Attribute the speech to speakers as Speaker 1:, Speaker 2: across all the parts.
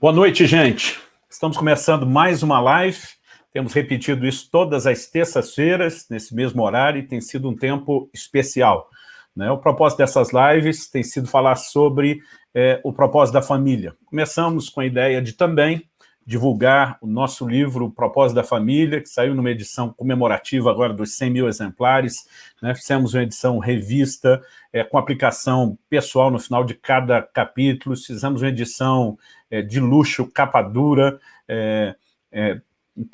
Speaker 1: Boa noite, gente. Estamos começando mais uma live. Temos repetido isso todas as terças-feiras, nesse mesmo horário, e tem sido um tempo especial. Né? O propósito dessas lives tem sido falar sobre é, o propósito da família. Começamos com a ideia de também divulgar o nosso livro O Propósito da Família, que saiu numa edição comemorativa agora dos 100 mil exemplares. Né? Fizemos uma edição revista, é, com aplicação pessoal no final de cada capítulo. Fizemos uma edição é, de luxo, capa dura, é, é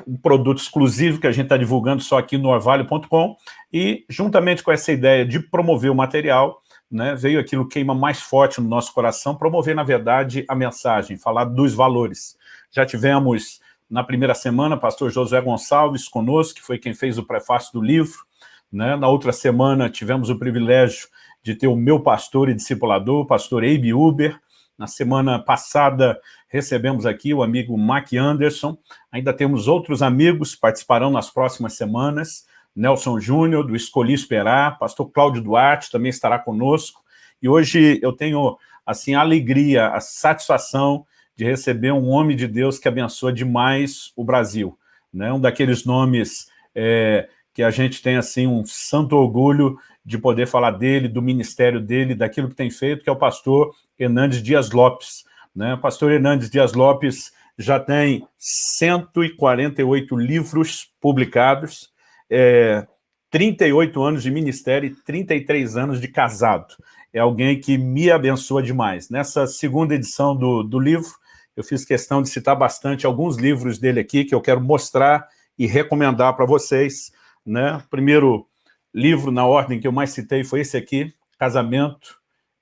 Speaker 1: um produto exclusivo que a gente está divulgando só aqui no orvalho.com. E, juntamente com essa ideia de promover o material, né, veio aquilo que queima mais forte no nosso coração, promover, na verdade, a mensagem, falar dos valores. Já tivemos, na primeira semana, pastor José Gonçalves conosco, que foi quem fez o prefácio do livro. Né? Na outra semana, tivemos o privilégio de ter o meu pastor e discipulador, pastor Abe Uber. Na semana passada, recebemos aqui o amigo Mac Anderson. Ainda temos outros amigos que participarão nas próximas semanas. Nelson Júnior, do Escolhi Esperar, pastor Cláudio Duarte também estará conosco, e hoje eu tenho, assim, a alegria, a satisfação de receber um homem de Deus que abençoa demais o Brasil, né? um daqueles nomes é, que a gente tem, assim, um santo orgulho de poder falar dele, do ministério dele, daquilo que tem feito, que é o pastor Hernandes Dias Lopes. Né? O pastor Hernandes Dias Lopes já tem 148 livros publicados, é, 38 anos de ministério e 33 anos de casado. É alguém que me abençoa demais. Nessa segunda edição do, do livro, eu fiz questão de citar bastante alguns livros dele aqui, que eu quero mostrar e recomendar para vocês. Né? Primeiro livro, na ordem que eu mais citei, foi esse aqui, Casamento,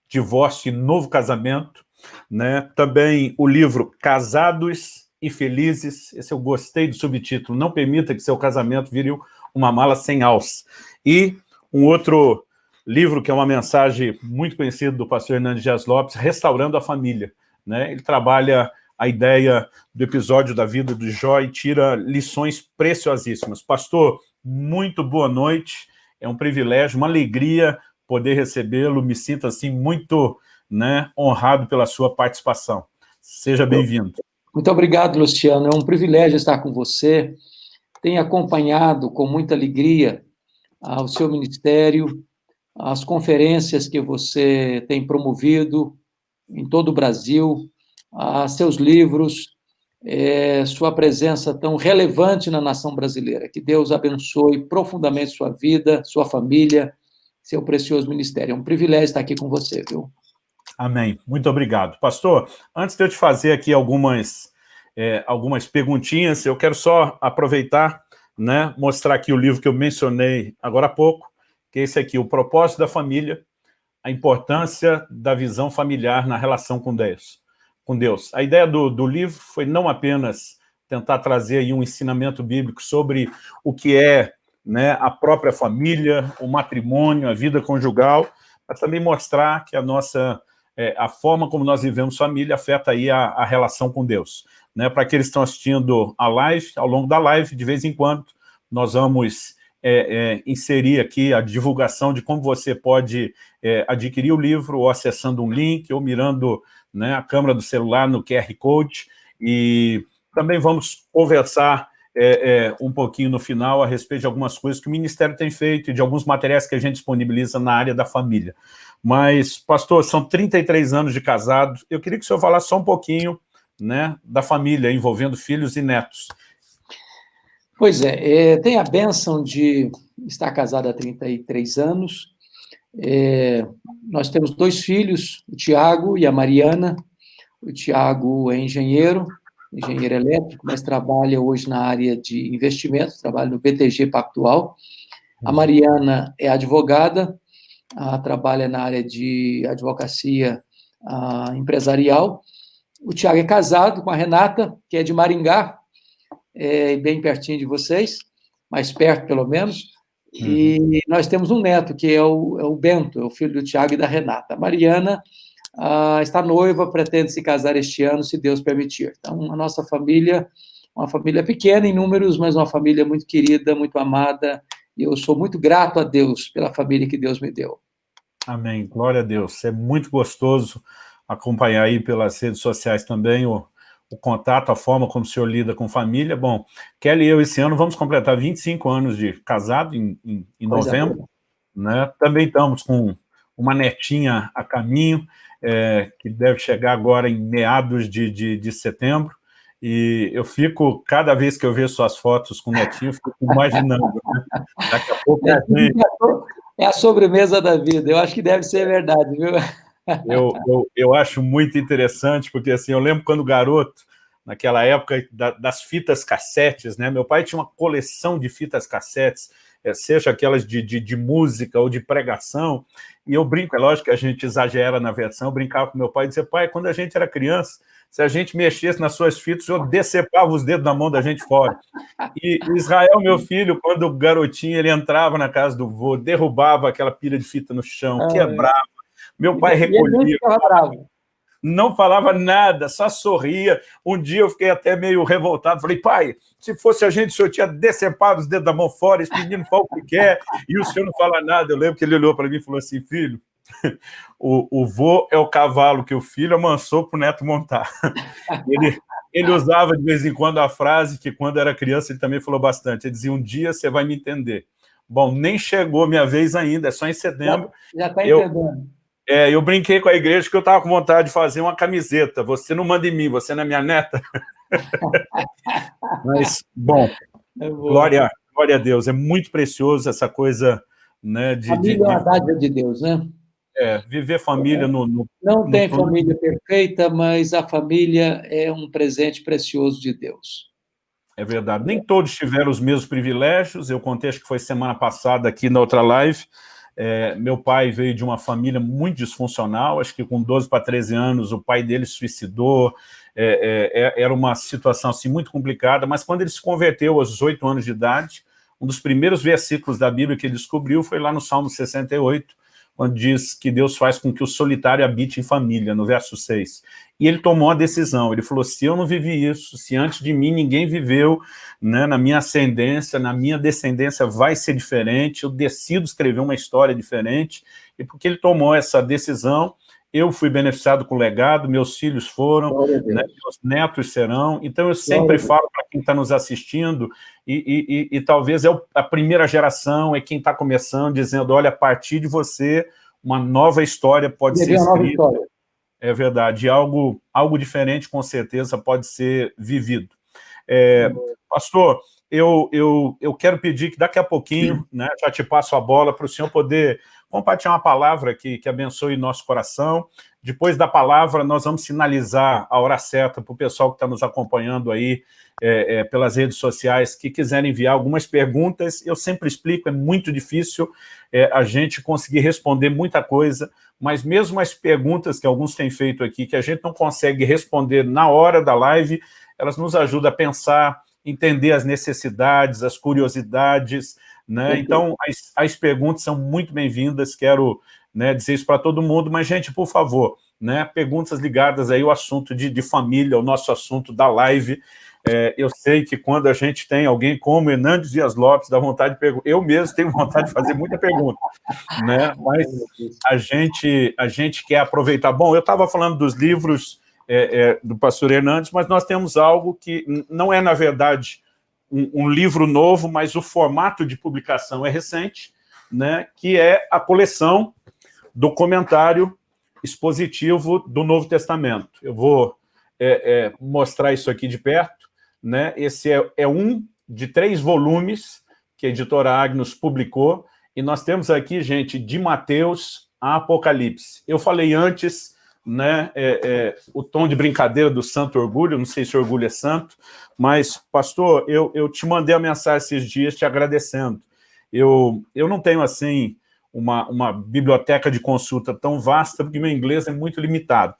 Speaker 1: Divórcio e Novo Casamento. Né? Também o livro Casados e Felizes, esse eu gostei do subtítulo, Não Permita que Seu Casamento Vire uma mala sem alça. E um outro livro que é uma mensagem muito conhecida do pastor Hernandes Dias Lopes, Restaurando a Família. Né? Ele trabalha a ideia do episódio da vida do Jó e tira lições preciosíssimas. Pastor, muito boa noite, é um privilégio, uma alegria poder recebê-lo, me sinto assim muito né, honrado pela sua participação. Seja bem-vindo.
Speaker 2: Muito obrigado, Luciano, é um privilégio estar com você, tem acompanhado com muita alegria ah, o seu ministério, as conferências que você tem promovido em todo o Brasil, ah, seus livros, é, sua presença tão relevante na nação brasileira. Que Deus abençoe profundamente sua vida, sua família, seu precioso ministério. É um privilégio estar aqui com você, viu?
Speaker 1: Amém. Muito obrigado. Pastor, antes de eu te fazer aqui algumas é, algumas perguntinhas. Eu quero só aproveitar, né, mostrar aqui o livro que eu mencionei agora há pouco, que é esse aqui, O Propósito da Família, a importância da visão familiar na relação com Deus. Com Deus. A ideia do, do livro foi não apenas tentar trazer aí um ensinamento bíblico sobre o que é né, a própria família, o matrimônio, a vida conjugal, mas também mostrar que a nossa, é, a forma como nós vivemos família afeta aí a, a relação com Deus né, para aqueles que estão assistindo a live, ao longo da live, de vez em quando, nós vamos é, é, inserir aqui a divulgação de como você pode é, adquirir o livro, ou acessando um link, ou mirando né, a câmera do celular no QR Code, e também vamos conversar é, é, um pouquinho no final a respeito de algumas coisas que o Ministério tem feito e de alguns materiais que a gente disponibiliza na área da família. Mas, pastor, são 33 anos de casado, eu queria que o senhor falasse só um pouquinho né, da família, envolvendo filhos e netos.
Speaker 2: Pois é, é tem a benção de estar casado há 33 anos. É, nós temos dois filhos, o Tiago e a Mariana. O Tiago é engenheiro, engenheiro elétrico, mas trabalha hoje na área de investimentos, trabalha no BTG Pactual. A uhum. Mariana é advogada, trabalha na área de advocacia empresarial, o Tiago é casado com a Renata, que é de Maringá, é bem pertinho de vocês, mais perto pelo menos. Uhum. E nós temos um neto, que é o, é o Bento, é o filho do Tiago e da Renata. A Mariana ah, está noiva, pretende se casar este ano, se Deus permitir. Então, a nossa família, uma família pequena em números, mas uma família muito querida, muito amada, e eu sou muito grato a Deus pela família que Deus me deu.
Speaker 1: Amém. Glória a Deus. É muito gostoso acompanhar aí pelas redes sociais também o, o contato, a forma como o senhor lida com família. Bom, Kelly e eu, esse ano, vamos completar 25 anos de casado, em, em, em novembro. Né? Também estamos com uma netinha a caminho, é, que deve chegar agora em meados de, de, de, setembro, e eu fico, cada vez que eu vejo suas fotos com o netinho, eu fico imaginando, né? daqui a pouco a
Speaker 2: gente... É a sobremesa da vida, eu acho que deve ser verdade, viu?
Speaker 1: Eu, eu, eu acho muito interessante, porque assim, eu lembro quando garoto, naquela época da, das fitas cassetes, né? Meu pai tinha uma coleção de fitas cassetes, é, seja aquelas de, de, de, música ou de pregação, e eu brinco, é lógico que a gente exagera na versão, eu brincava com meu pai e dizia, pai, quando a gente era criança, se a gente mexesse nas suas fitas, eu decepava os dedos da mão da gente fora. E Israel, meu filho, quando garotinho ele entrava na casa do vô, derrubava aquela pilha de fita no chão, quebrava, meu pai recolhia. Não falava nada, só sorria. Um dia eu fiquei até meio revoltado. Falei, pai, se fosse a gente, o senhor tinha decepado os dedos da mão fora, esse menino fala o que quer, e o senhor não fala nada. Eu lembro que ele olhou para mim e falou assim, filho, o, o vô é o cavalo que o filho amansou para o neto montar. Ele, ele usava de vez em quando a frase que quando era criança ele também falou bastante. Ele dizia, um dia você vai me entender. Bom, nem chegou minha vez ainda, é só em setembro.
Speaker 2: Já está entendendo.
Speaker 1: É, eu brinquei com a igreja que eu estava com vontade de fazer uma camiseta. Você não manda em mim, você não é minha neta. Mas, bom, é glória, glória a Deus. É muito precioso essa coisa né, de...
Speaker 2: Família de, é uma dádiva de Deus, né?
Speaker 1: É, viver família é. no, no,
Speaker 2: Não tem no... família perfeita, mas a família é um presente precioso de Deus.
Speaker 1: É verdade. Nem todos tiveram os mesmos privilégios. Eu contei, acho que foi semana passada aqui na outra live, é, meu pai veio de uma família muito disfuncional, acho que com 12 para 13 anos o pai dele suicidou, é, é, é, era uma situação assim, muito complicada, mas quando ele se converteu aos 18 anos de idade, um dos primeiros versículos da Bíblia que ele descobriu foi lá no Salmo 68, quando diz que Deus faz com que o solitário habite em família, no verso 6. E ele tomou a decisão, ele falou, se eu não vivi isso, se antes de mim ninguém viveu, né, na minha ascendência, na minha descendência vai ser diferente, eu decido escrever uma história diferente, e porque ele tomou essa decisão, eu fui beneficiado com o legado, meus filhos foram, né, meus netos serão, então eu sempre falo para quem está nos assistindo, e, e, e, e talvez é a primeira geração, é quem está começando, dizendo, olha, a partir de você, uma nova história pode ser escrita. É verdade, algo, algo diferente, com certeza, pode ser vivido. É, pastor, eu, eu, eu quero pedir que daqui a pouquinho, né, já te passo a bola para o senhor poder compartilhar uma palavra que, que abençoe nosso coração. Depois da palavra, nós vamos sinalizar a hora certa para o pessoal que está nos acompanhando aí é, é, pelas redes sociais, que quiserem enviar algumas perguntas. Eu sempre explico, é muito difícil é, a gente conseguir responder muita coisa, mas mesmo as perguntas que alguns têm feito aqui, que a gente não consegue responder na hora da live, elas nos ajudam a pensar, entender as necessidades, as curiosidades, né? Então, as, as perguntas são muito bem-vindas, quero né, dizer isso para todo mundo, mas, gente, por favor, né, perguntas ligadas aí ao assunto de, de família, o nosso assunto da live. É, eu sei que quando a gente tem alguém como Hernandes Dias Lopes, dá vontade de perguntar, eu mesmo tenho vontade de fazer muita pergunta, né? mas a gente, a gente quer aproveitar. Bom, eu estava falando dos livros é, é, do pastor Hernandes, mas nós temos algo que não é, na verdade, um, um, livro novo, mas o formato de publicação é recente, né, que é a coleção do comentário expositivo do Novo Testamento. Eu vou é, é, mostrar isso aqui de perto. Né? Esse é, é um de três volumes que a editora Agnus publicou, e nós temos aqui, gente, de Mateus a Apocalipse. Eu falei antes né, é, é, o tom de brincadeira do santo orgulho, não sei se orgulho é santo, mas, pastor, eu, eu te mandei a mensagem esses dias te agradecendo. Eu, eu não tenho, assim, uma, uma biblioteca de consulta tão vasta, porque meu inglês é muito limitado.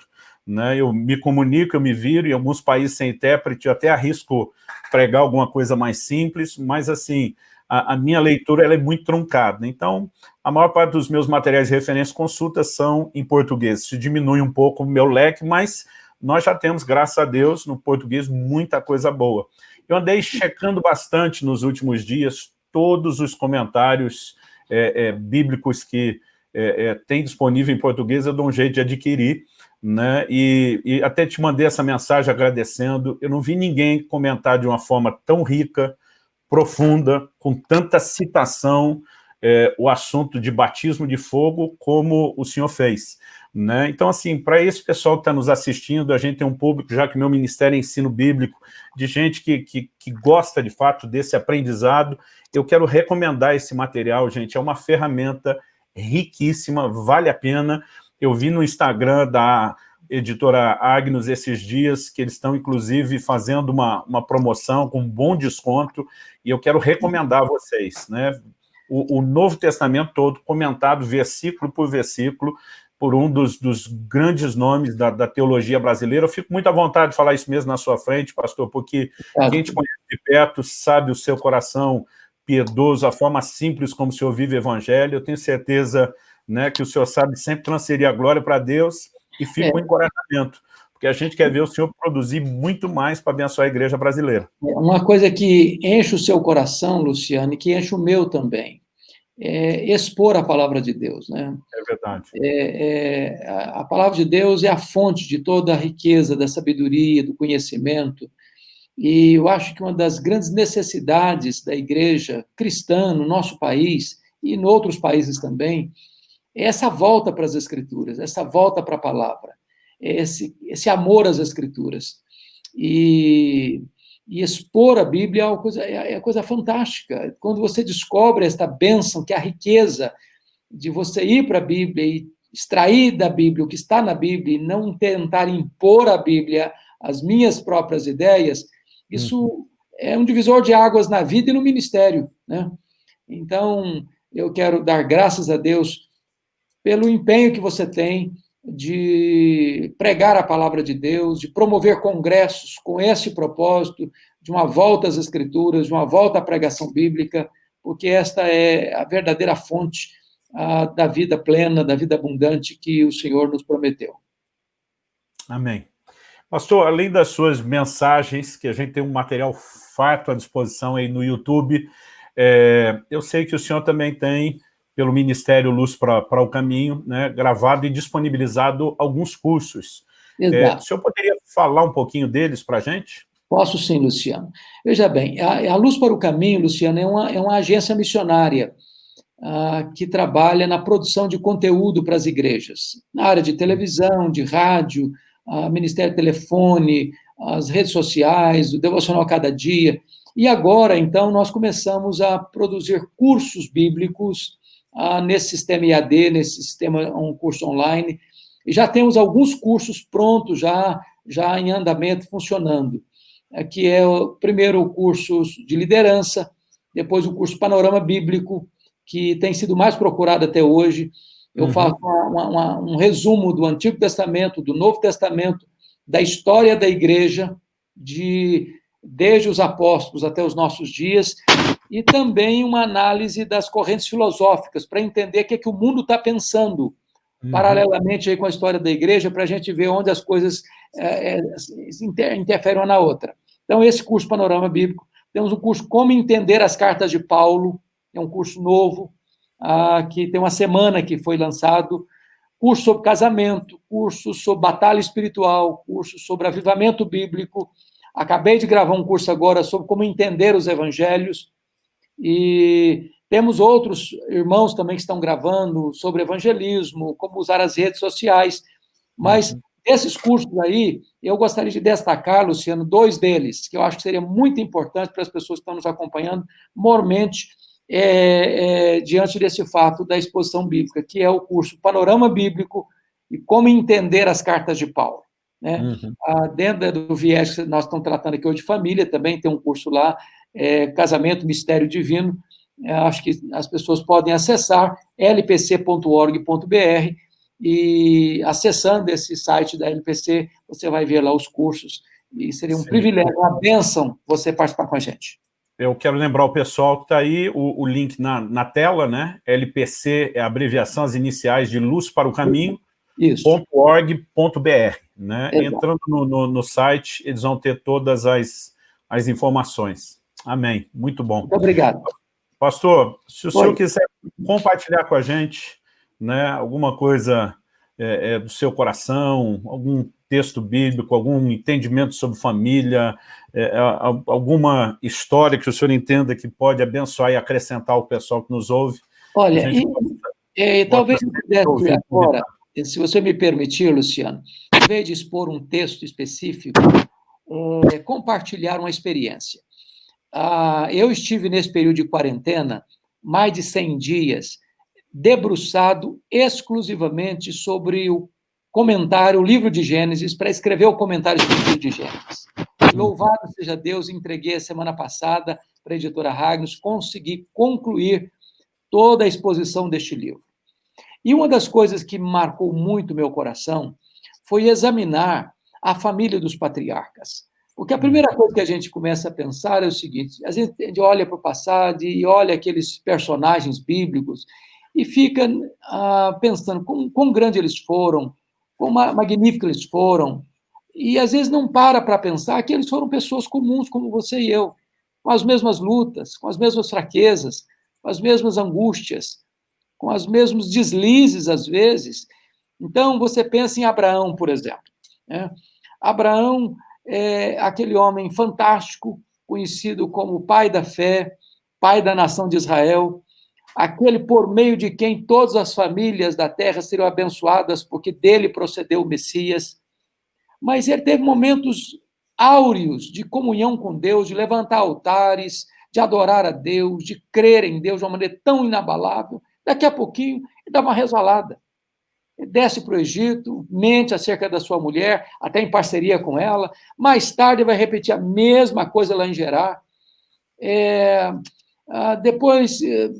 Speaker 1: Né? Eu me comunico, eu me viro, em alguns países sem intérprete, eu até arrisco pregar alguma coisa mais simples, mas, assim, a, a minha leitura ela é muito truncada. Então, a maior parte dos meus materiais de referência consultas são em português. Isso diminui um pouco o meu leque, mas nós já temos, graças a Deus, no português, muita coisa boa. Eu andei checando bastante nos últimos dias todos os comentários é, é, bíblicos que é, é, tem disponível em português, eu dou um jeito de adquirir, né? E, e, até te mandei essa mensagem agradecendo. Eu não vi ninguém comentar de uma forma tão rica, profunda, com tanta citação, é, o assunto de batismo de fogo, como o senhor fez. Né? Então, assim, para esse pessoal que está nos assistindo, a gente tem um público, já que meu ministério é ensino bíblico, de gente que, que, que gosta, de fato, desse aprendizado, eu quero recomendar esse material, gente, é uma ferramenta riquíssima, vale a pena, eu vi no Instagram da editora Agnus esses dias, que eles estão, inclusive, fazendo uma, uma promoção com um bom desconto, e eu quero recomendar a vocês, né? O, o Novo Testamento todo, comentado versículo por versículo, por um dos, dos grandes nomes da, da, teologia brasileira. Eu fico muito à vontade de falar isso mesmo na sua frente, pastor, porque quem te conhece de perto sabe o seu coração piedoso, a forma simples como o senhor vive o evangelho. Eu tenho certeza né, que o senhor sabe sempre transferir a glória para Deus e fica é. um encorajamento, porque a gente quer ver o senhor produzir muito mais para abençoar a igreja brasileira.
Speaker 2: É, uma coisa que enche o seu coração, Luciano, e que enche o meu também, é expor a palavra de Deus. Né?
Speaker 1: É verdade.
Speaker 2: É, é, a palavra de Deus é a fonte de toda a riqueza, da sabedoria, do conhecimento, e eu acho que uma das grandes necessidades da igreja cristã no nosso país, e em outros países também, essa volta para as Escrituras, essa volta para a palavra, esse, esse amor às Escrituras. E, e expor a Bíblia é uma coisa, é, é coisa fantástica. Quando você descobre esta bênção, que é a riqueza de você ir para a Bíblia e extrair da Bíblia o que está na Bíblia e não tentar impor à Bíblia as minhas próprias ideias, isso uhum. é um divisor de águas na vida e no ministério. Né? Então, eu quero dar graças a Deus pelo empenho que você tem de pregar a palavra de Deus, de promover congressos com esse propósito, de uma volta às Escrituras, de uma volta à pregação bíblica, porque esta é a verdadeira fonte a, da vida plena, da vida abundante que o Senhor nos prometeu.
Speaker 1: Amém. Pastor, além das suas mensagens, que a gente tem um material farto à disposição aí no YouTube, é, eu sei que o senhor também tem pelo Ministério Luz para o Caminho, né, gravado e disponibilizado alguns cursos. É, o senhor poderia falar um pouquinho deles para a gente?
Speaker 2: Posso sim, Luciano. Veja bem, a, a Luz para o Caminho, Luciano, é uma, é uma agência missionária ah, que trabalha na produção de conteúdo para as igrejas, na área de televisão, de rádio, ah, Ministério Telefone, as redes sociais, o Devocional Cada Dia. E agora, então, nós começamos a produzir cursos bíblicos ah, nesse sistema IAD, nesse sistema, um curso online. E já temos alguns cursos prontos, já, já em andamento, funcionando. Que é o primeiro o curso de liderança, depois o curso Panorama Bíblico, que tem sido mais procurado até hoje. Eu uhum. faço uma, uma, um resumo do Antigo Testamento, do Novo Testamento, da história da igreja, de desde os apóstolos até os nossos dias, e também uma análise das correntes filosóficas, para entender o que, é que o mundo está pensando, uhum. paralelamente aí com a história da igreja, para a gente ver onde as coisas é, é, interferem uma na outra. Então, esse curso Panorama Bíblico. Temos o curso Como Entender as Cartas de Paulo, é um curso novo, ah, que tem uma semana que foi lançado, curso sobre casamento, curso sobre batalha espiritual, curso sobre avivamento bíblico. Acabei de gravar um curso agora sobre como entender os evangelhos. E temos outros irmãos também que estão gravando sobre evangelismo, como usar as redes sociais. Mas uhum. esses cursos aí, eu gostaria de destacar, Luciano, dois deles, que eu acho que seria muito importante para as pessoas que estão nos acompanhando, mormente, é, é, diante desse fato da exposição bíblica, que é o curso Panorama Bíblico e Como Entender as Cartas de Paulo. Né? Uhum. Ah, dentro do viés que nós estamos tratando aqui hoje de família, também tem um curso lá é, Casamento Mistério Divino, é, acho que as pessoas podem acessar lpc.org.br e acessando esse site da LPC, você vai ver lá os cursos e seria um Sim. privilégio, uma bênção você participar com a gente.
Speaker 1: Eu quero lembrar o pessoal que está aí, o, o, link na, na tela, né? LPC é a abreviação, as iniciais de Luz para o Caminho, .org.br, né? Entrando no, no, no, site, eles vão ter todas as, as informações. Amém. Muito bom. Muito
Speaker 2: obrigado.
Speaker 1: Pastor, se o Oi. senhor quiser compartilhar com a gente né, alguma coisa é, é, do seu coração, algum texto bíblico, algum entendimento sobre família, é, é alguma história que o senhor entenda que pode abençoar e acrescentar o pessoal que nos ouve?
Speaker 2: Olha, e, é, talvez eu pudesse agora, se você me permitir, Luciano, em vez de expor um texto específico, é, compartilhar uma experiência. Ah, eu estive nesse período de quarentena mais de 100 dias debruçado exclusivamente sobre o comentário, o livro de Gênesis, para escrever o comentário sobre o livro de Gênesis. Louvado seja Deus, entreguei a semana passada para a editora Ragnos, consegui concluir toda a exposição deste livro. E uma das coisas que marcou muito meu coração foi examinar a família dos patriarcas. Porque a primeira coisa que a gente começa a pensar é o seguinte: a gente olha para o passado e olha aqueles personagens bíblicos e fica ah, pensando quão, quão grande eles foram, quão magníficos eles foram, e às vezes não para para pensar que eles foram pessoas comuns como você e eu, com as mesmas lutas, com as mesmas fraquezas, com as mesmas angústias, com os mesmos deslizes às vezes. Então você pensa em Abraão, por exemplo. Né? Abraão é aquele homem fantástico, conhecido como pai da fé, pai da nação de Israel, aquele por meio de quem todas as famílias da terra seriam abençoadas, porque dele procedeu o Messias. Mas ele teve momentos áureos de comunhão com Deus, de levantar altares, de adorar a Deus, de crer em Deus de uma maneira tão inabalável. Daqui a pouquinho, ele dá uma resvalada desce para o Egito, mente acerca da sua mulher, até em parceria com ela. Mais tarde vai repetir a mesma coisa lá em Gerar. É, ah, depois eh,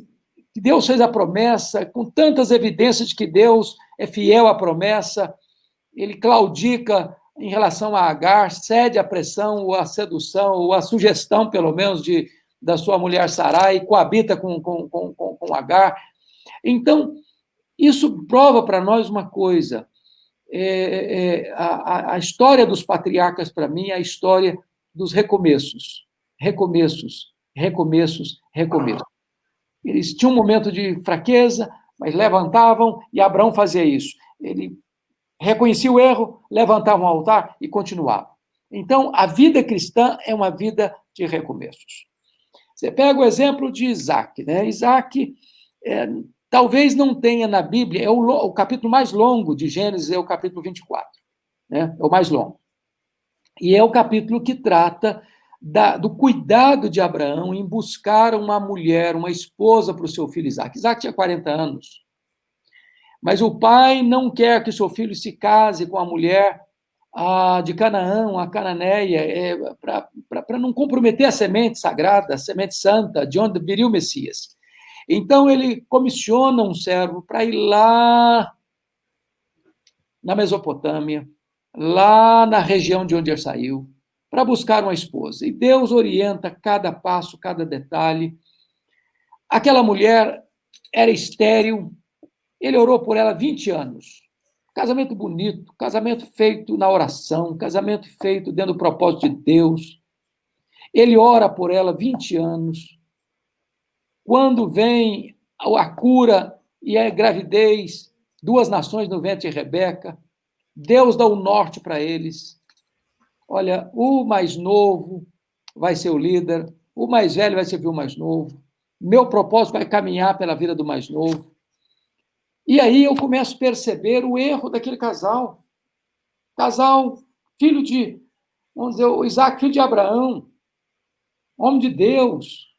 Speaker 2: que Deus fez a promessa, com tantas evidências de que Deus é fiel à promessa, ele claudica em relação a Agar, cede à pressão, ou à sedução, ou à sugestão, pelo menos, de, da sua mulher Sarai, coabita com, com, com, com Agar. Então, isso prova para nós uma coisa. É, é, a, a história dos patriarcas, para mim, é a história dos recomeços. Recomeços, recomeços, recomeços. Eles tinham um momento de fraqueza, mas levantavam e Abraão fazia isso. Ele reconhecia o erro, levantava um altar e continuava. Então, a vida cristã é uma vida de recomeços. Você pega o exemplo de Isaac. Né? Isaac é, Talvez não tenha na Bíblia, é o, o, capítulo mais longo de Gênesis, é o capítulo 24. Né? É o mais longo. E é o capítulo que trata da, do cuidado de Abraão em buscar uma mulher, uma esposa para o seu filho Isaac. Isaac tinha 40 anos. Mas o pai não quer que seu filho se case com a mulher de Canaã, a cananeia, é, para não comprometer a semente sagrada, a semente santa, de onde viria o Messias. Então ele comissiona um servo para ir lá na Mesopotâmia, lá na região de onde ele saiu, para buscar uma esposa. E Deus orienta cada passo, cada detalhe. Aquela mulher era estéril, ele orou por ela 20 anos. Casamento bonito, casamento feito na oração, casamento feito dentro do propósito de Deus. Ele ora por ela 20 anos. Quando vem a cura e a gravidez, duas nações no ventre de Rebeca, Deus dá o norte para eles. Olha, o mais novo vai ser o líder, o mais velho vai servir o mais novo. Meu propósito vai caminhar pela vida do mais novo. E aí eu começo a perceber o erro daquele casal. Casal, filho de, vamos dizer, o Isaac, filho de Abraão, homem de Deus,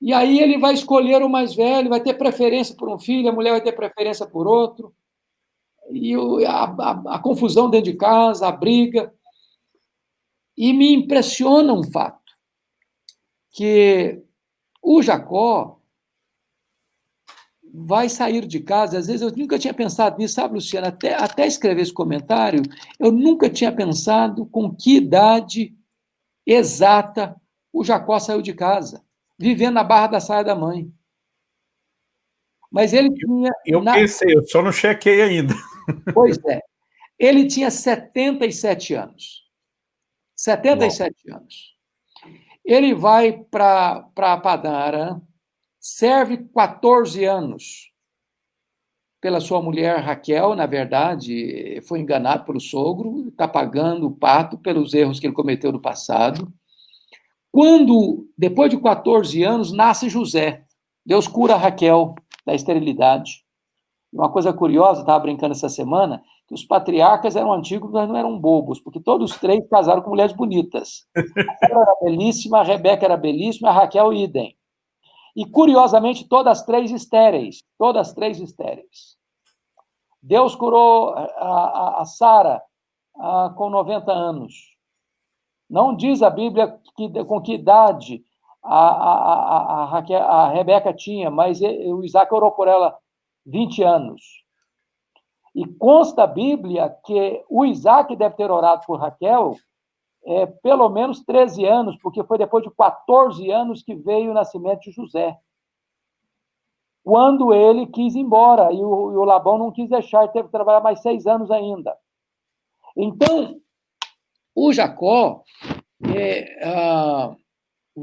Speaker 2: e aí ele vai escolher o mais velho, vai ter preferência por um filho, a mulher vai ter preferência por outro. E a, a, a confusão dentro de casa, a briga. E me impressiona um fato, que o Jacó vai sair de casa, às vezes eu nunca tinha pensado nisso, sabe, Luciana? Até, até escrever esse comentário, eu nunca tinha pensado com que idade exata o Jacó saiu de casa vivendo na barra da saia da mãe. Mas ele tinha.
Speaker 1: Eu na... pensei, eu só não chequei ainda.
Speaker 2: Pois é. Ele tinha 77 anos. 77 Bom. anos. Ele vai para Padara, serve 14 anos. pela sua mulher Raquel, na verdade, foi enganado pelo sogro, está pagando o pato pelos erros que ele cometeu no passado. Quando, depois de 14 anos, nasce José, Deus cura Raquel da esterilidade. Uma coisa curiosa, estava brincando essa semana, que os patriarcas eram antigos, mas não eram bobos, porque todos os três casaram com mulheres bonitas. A era belíssima, a Rebeca era belíssima, a Raquel idem. E, curiosamente, todas três estéreis, todas três estéreis. Deus curou a, a, a Sara com 90 anos. Não diz a Bíblia que, com que idade a, a, a, a Rebeca tinha, mas o Isaac orou por ela 20 anos. E consta a Bíblia que o Isaac deve ter orado por Raquel é, pelo menos 13 anos, porque foi depois de 14 anos que veio o nascimento de José. Quando ele quis ir embora, e o, e o Labão não quis deixar, teve que trabalhar mais seis anos ainda. Então, o Jacó é, ah,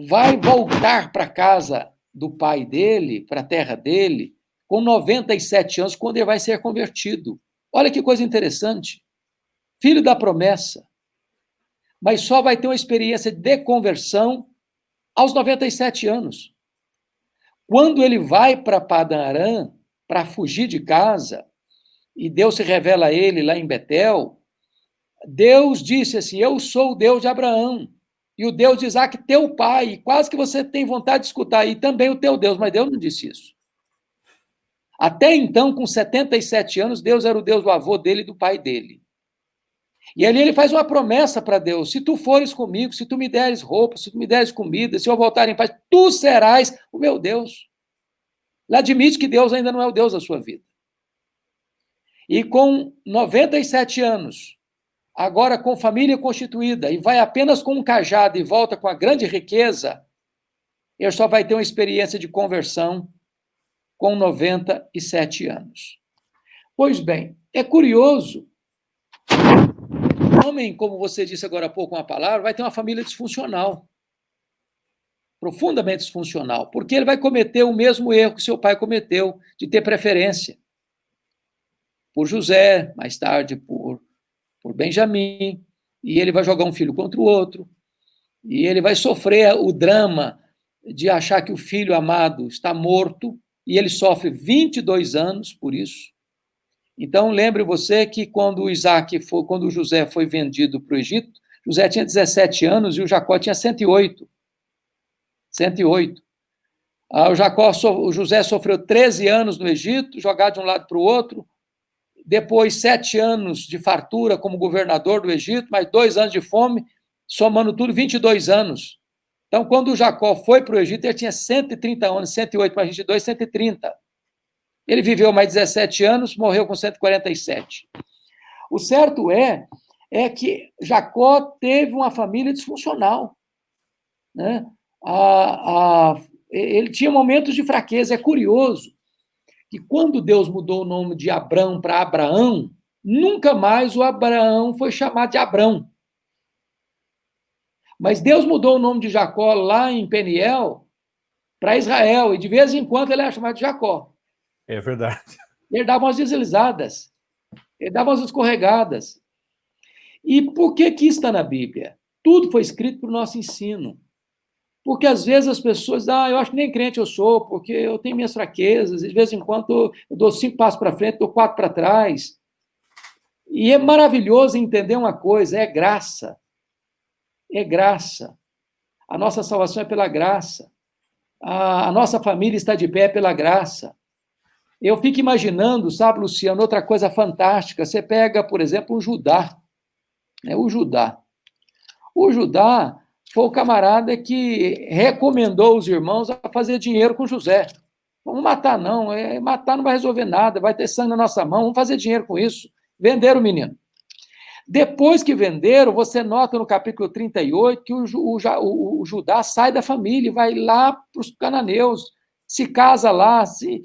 Speaker 2: vai voltar para casa do pai dele, para a terra dele, com 97 anos, quando ele vai ser convertido. Olha que coisa interessante. Filho da promessa. Mas só vai ter uma experiência de conversão aos 97 anos. Quando ele vai para Padarã para fugir de casa, e Deus se revela a ele lá em Betel, Deus disse assim: Eu sou o Deus de Abraão, e o Deus de Isaac, teu pai. E quase que você tem vontade de escutar, e também o teu Deus, mas Deus não disse isso. Até então, com 77 anos, Deus era o Deus do avô dele e do pai dele. E ali ele faz uma promessa para Deus: se tu fores comigo, se tu me deres roupa, se tu me deres comida, se eu voltar em paz, tu serás o meu Deus. Ele admite que Deus ainda não é o Deus da sua vida. E com 97 anos, agora com família constituída, e vai apenas com um cajado e volta com a grande riqueza, ele só vai ter uma experiência de conversão com 97 anos. Pois bem, é curioso. Homem, como você disse agora há pouco uma palavra, vai ter uma família disfuncional. Profundamente disfuncional, porque ele vai cometer o mesmo erro que seu pai cometeu, de ter preferência por José, mais tarde por, por Benjamim, e ele vai jogar um filho contra o outro, e ele vai sofrer o drama de achar que o filho amado está morto e ele sofre 22 anos por isso. Então, lembre você que quando Isaac foi, quando José foi vendido para o Egito, José tinha 17 anos e o Jacó tinha 108. 108. Ah, o, Jacó, o José sofreu 13 anos no Egito, jogado de um lado para o outro. Depois, sete anos de fartura como governador do Egito, mais dois anos de fome, somando tudo, 22 anos. Então, quando o Jacó foi para o Egito, ele tinha 130 anos, 108 mais 22, 130. Ele viveu mais 17 anos, morreu com 147. O certo é, é que Jacó teve uma família disfuncional. Né? A, a, ele tinha momentos de fraqueza. É curioso que quando Deus mudou o nome de Abrão para Abraão, nunca mais o Abraão foi chamado de Abrão. Mas Deus mudou o nome de Jacó lá em Peniel para Israel, e de vez em quando ele era chamado de Jacó.
Speaker 1: É verdade.
Speaker 2: Ele dava umas deslizadas, ele dava umas escorregadas. E por que, que isso está na Bíblia? Tudo foi escrito para o nosso ensino. Porque às vezes as pessoas, ah, eu acho que nem crente eu sou, porque eu tenho minhas fraquezas, de vez em quando eu dou cinco passos para frente, dou quatro para trás. E é maravilhoso entender uma coisa: é graça é graça. A nossa salvação é pela graça. A, a nossa família está de pé pela graça. Eu fico imaginando, sabe, Luciano, outra coisa fantástica. Você pega, por exemplo, o Judá. Né, o Judá. O Judá foi o camarada que recomendou os irmãos a fazer dinheiro com José. Vamos matar, não. É, matar não vai resolver nada, vai ter sangue na nossa mão, vamos fazer dinheiro com isso. Vender o menino. Depois que venderam, você nota no capítulo 38 que o, o, o, o Judá sai da família, vai lá para os cananeus, se casa lá, se,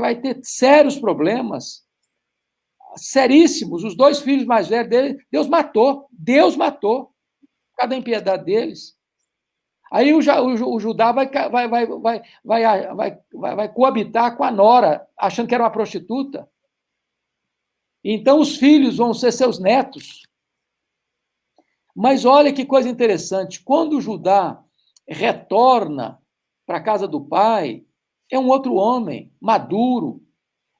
Speaker 2: vai ter sérios problemas, seríssimos. Os dois filhos mais velhos dele, Deus matou, Deus matou, cada impiedade deles. Aí o, o, o Judá vai, vai, vai, vai, vai, vai, vai, coabitar com a Nora, achando que era uma prostituta. Então os filhos vão ser seus netos. Mas olha que coisa interessante, quando Judá retorna para a casa do pai, é um outro homem, maduro.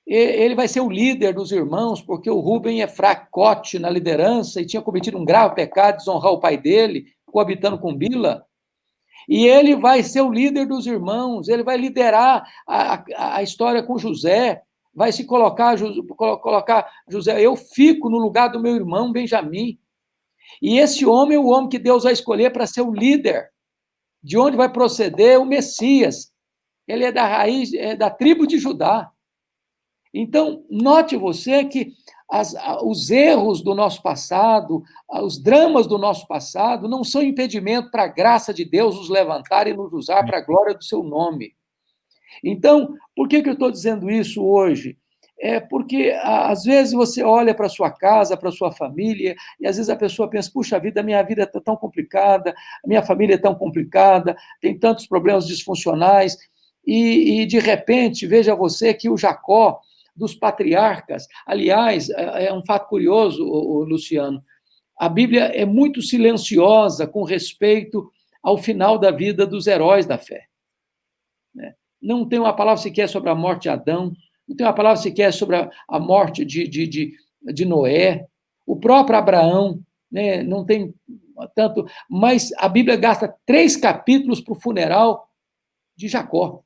Speaker 2: Ele vai ser o líder dos irmãos, porque o Rubem é fracote na liderança e tinha cometido um grave pecado, desonrar o pai dele, coabitando com Bila. E ele vai ser o líder dos irmãos, ele vai liderar a, a, história com José, vai se colocar, colocar José, eu fico no lugar do meu irmão Benjamim. E esse homem é o homem que Deus vai escolher para ser o líder, de onde vai proceder o Messias. Ele é da raiz, é da tribo de Judá. Então, note você que as, os erros do nosso passado, os dramas do nosso passado, não são impedimento para a graça de Deus nos levantar e nos usar para a glória do seu nome. Então, por que, que eu estou dizendo isso hoje? É porque, às vezes, você olha para sua casa, para sua família, e às vezes a pessoa pensa: puxa vida, minha vida está tão complicada, minha família é tão complicada, tem tantos problemas disfuncionais, e, e de repente, veja você que o Jacó, dos patriarcas. Aliás, é, é um fato curioso, Luciano. A Bíblia é muito silenciosa com respeito ao final da vida dos heróis da fé. Né? Não tem uma palavra sequer sobre a morte de Adão, não tem uma palavra sequer sobre a morte de, de, de, de Noé, o próprio Abraão, né? não tem tanto, mas a Bíblia gasta três capítulos para o funeral de Jacó.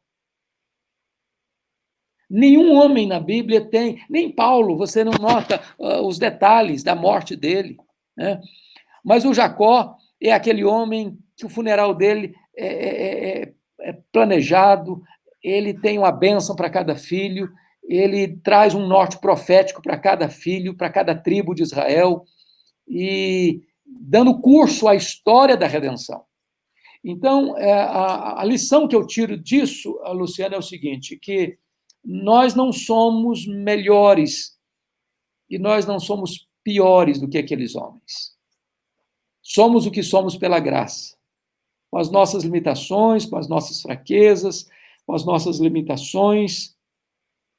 Speaker 2: Nenhum homem na Bíblia tem, nem Paulo, você não nota uh, os detalhes da morte dele. Né? Mas o Jacó é aquele homem que o funeral dele é, é, é, é planejado, ele tem uma bênção para cada filho, ele traz um norte profético para cada filho, para cada tribo de Israel, e dando curso à história da redenção. Então, é, a, a lição que eu tiro disso, Luciana, é o seguinte, que nós não somos melhores e nós não somos piores do que aqueles homens. Somos o que somos pela graça, com as nossas limitações, com as nossas fraquezas, com as nossas limitações.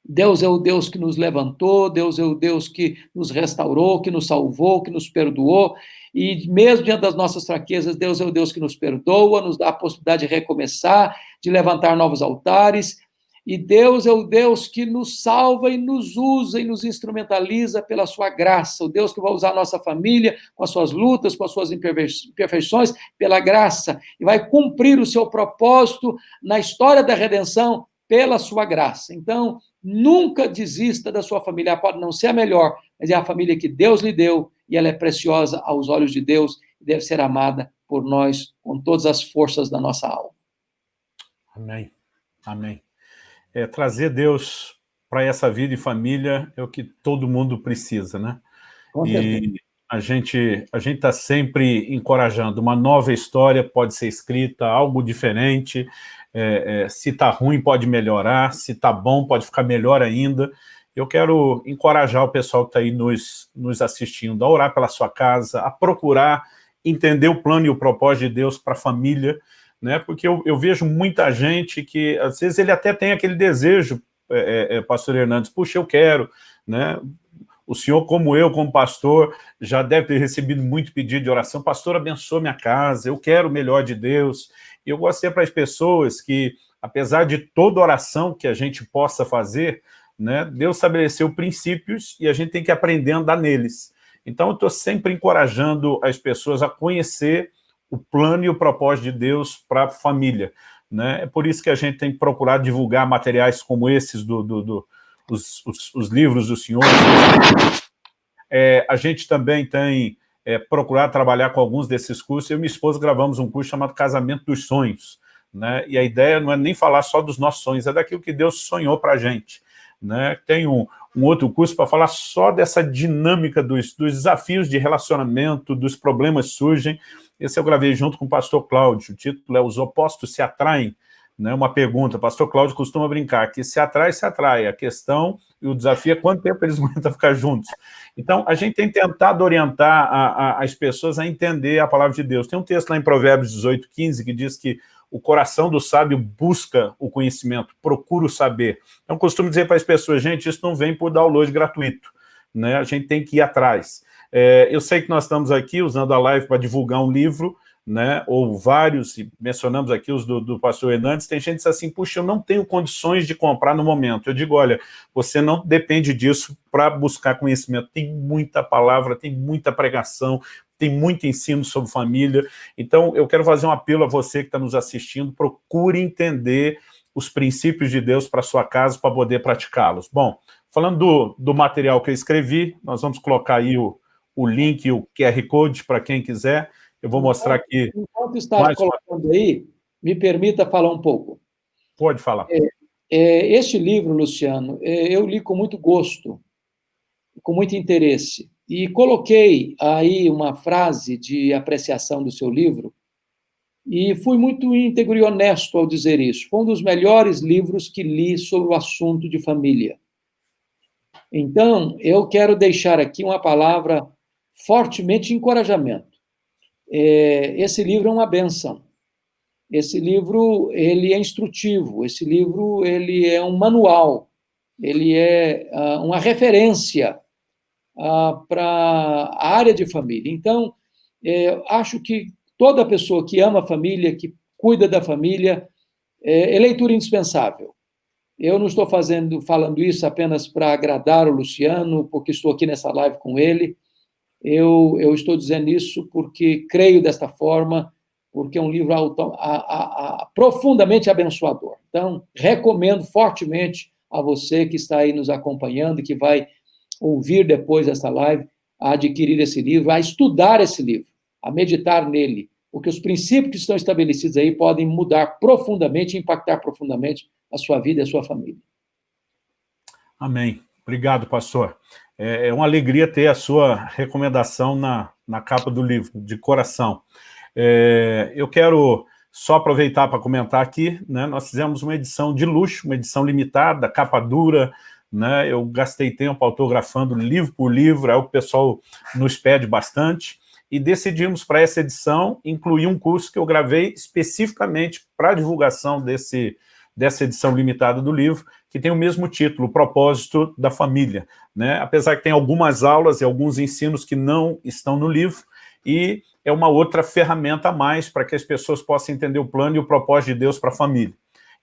Speaker 2: Deus é o Deus que nos levantou, Deus é o Deus que nos restaurou, que nos salvou, que nos perdoou, e mesmo diante das nossas fraquezas, Deus é o Deus que nos perdoa, nos dá a possibilidade de recomeçar, de levantar novos altares, e Deus é o Deus que nos salva e nos usa e nos instrumentaliza pela sua graça. O Deus que vai usar a nossa família com as suas lutas, com as suas imperfeições, pela graça. E vai cumprir o seu propósito na história da redenção pela sua graça. Então, nunca desista da sua família. Ela pode não ser a melhor, mas é a família que Deus lhe deu e ela é preciosa aos olhos de Deus e deve ser amada por nós com todas as forças da nossa alma.
Speaker 1: Amém. Amém é, trazer Deus para essa vida e família é o que todo mundo precisa, né? Com e a gente a gente está sempre encorajando. Uma nova história pode ser escrita, algo diferente. É, é, se está ruim, pode melhorar. Se está bom, pode ficar melhor ainda. Eu quero encorajar o pessoal que está aí nos, nos assistindo a orar pela sua casa, a procurar entender o plano e o propósito de Deus para a família, né? porque eu, eu, vejo muita gente que, às vezes, ele até tem aquele desejo, é, é, é, pastor Hernandes, puxa, eu quero, né? O senhor, como eu, como pastor, já deve ter recebido muito pedido de oração, pastor, abençoa minha casa, eu quero o melhor de Deus. E eu gostaria para as pessoas que, apesar de toda oração que a gente possa fazer, né, Deus estabeleceu princípios e a gente tem que aprender a andar neles. Então, eu estou sempre encorajando as pessoas a conhecer o plano e o propósito de Deus para a família. Né? É por isso que a gente tem procurado divulgar materiais como esses, do, do, do os, os, os, livros do Senhor. É, a gente também tem é, procurado trabalhar com alguns desses cursos. Eu e minha esposa gravamos um curso chamado Casamento dos Sonhos. Né? E a ideia não é nem falar só dos nossos sonhos, é daquilo que Deus sonhou para a gente. Né? Tem um, um outro curso para falar só dessa dinâmica dos, dos desafios de relacionamento, dos problemas surgem, esse eu gravei junto com o pastor Cláudio, o título é Os Opostos se Atraem, né? uma pergunta, o pastor Cláudio costuma brincar, que se atrai, se atrai, a questão e o desafio é quanto tempo eles aguentam ficar juntos. Então, a gente tem tentado orientar a, a, as pessoas a entender a palavra de Deus. Tem um texto lá em Provérbios 18, 15, que diz que o coração do sábio busca o conhecimento, procura o saber. Então, costumo dizer para as pessoas, gente, isso não vem por download gratuito. né, a gente tem que ir atrás. É, eu sei que nós estamos aqui usando a live para divulgar um livro, né, ou vários, mencionamos aqui os do, do pastor Hernandes, tem gente que diz assim, puxa, eu não tenho condições de comprar no momento. Eu digo, olha, você não depende disso para buscar conhecimento. Tem muita palavra, tem muita pregação, tem muito ensino sobre família. Então, eu quero fazer um apelo a você que está nos assistindo, procure entender os princípios de Deus para sua casa para poder praticá-los. Bom, falando do, do material que eu escrevi, nós vamos colocar aí o, o link, o QR Code para quem quiser. Eu vou mostrar aqui...
Speaker 2: Enquanto está colocando uma... aí, me permita falar um pouco.
Speaker 1: Pode falar. É,
Speaker 2: é, este livro, Luciano, é, eu li com muito gosto, com muito interesse, e coloquei aí uma frase de apreciação do seu livro, e fui muito íntegro e honesto ao dizer isso. Foi um dos melhores livros que li sobre o assunto de família. Então, eu quero deixar aqui uma palavra fortemente de encorajamento. É, esse livro é uma benção. Esse livro ele é instrutivo. Esse livro ele é um manual. Ele é uh, uma referência uh, para a área de família. Então, é, acho que toda pessoa que ama a família, que cuida da família, é, é leitura indispensável. Eu não estou fazendo, falando isso apenas para agradar o Luciano, porque estou aqui nessa live com ele, eu, eu estou dizendo isso porque creio desta forma, porque é um livro auto, a, a, a, profundamente abençoador. Então, recomendo fortemente a você que está aí nos acompanhando que vai ouvir depois dessa live, a adquirir esse livro, a estudar esse livro, a meditar nele, porque os princípios que estão estabelecidos aí podem mudar profundamente, impactar profundamente a sua vida e a sua família.
Speaker 1: Amém. Obrigado, pastor. É, é uma alegria ter a sua recomendação na, na capa do livro, de coração. É, eu quero só aproveitar para comentar aqui, né, nós fizemos uma edição de luxo, uma edição limitada, capa dura, né, eu gastei tempo autografando livro por livro, é o que o pessoal nos pede bastante, e decidimos para essa edição incluir um curso que eu gravei especificamente para divulgação desse, dessa edição limitada do livro, que tem o mesmo título, o propósito da família. Né? Apesar que tem algumas aulas e alguns ensinos que não estão no livro, e é uma outra ferramenta a mais para que as pessoas possam entender o plano e o propósito de Deus para a família.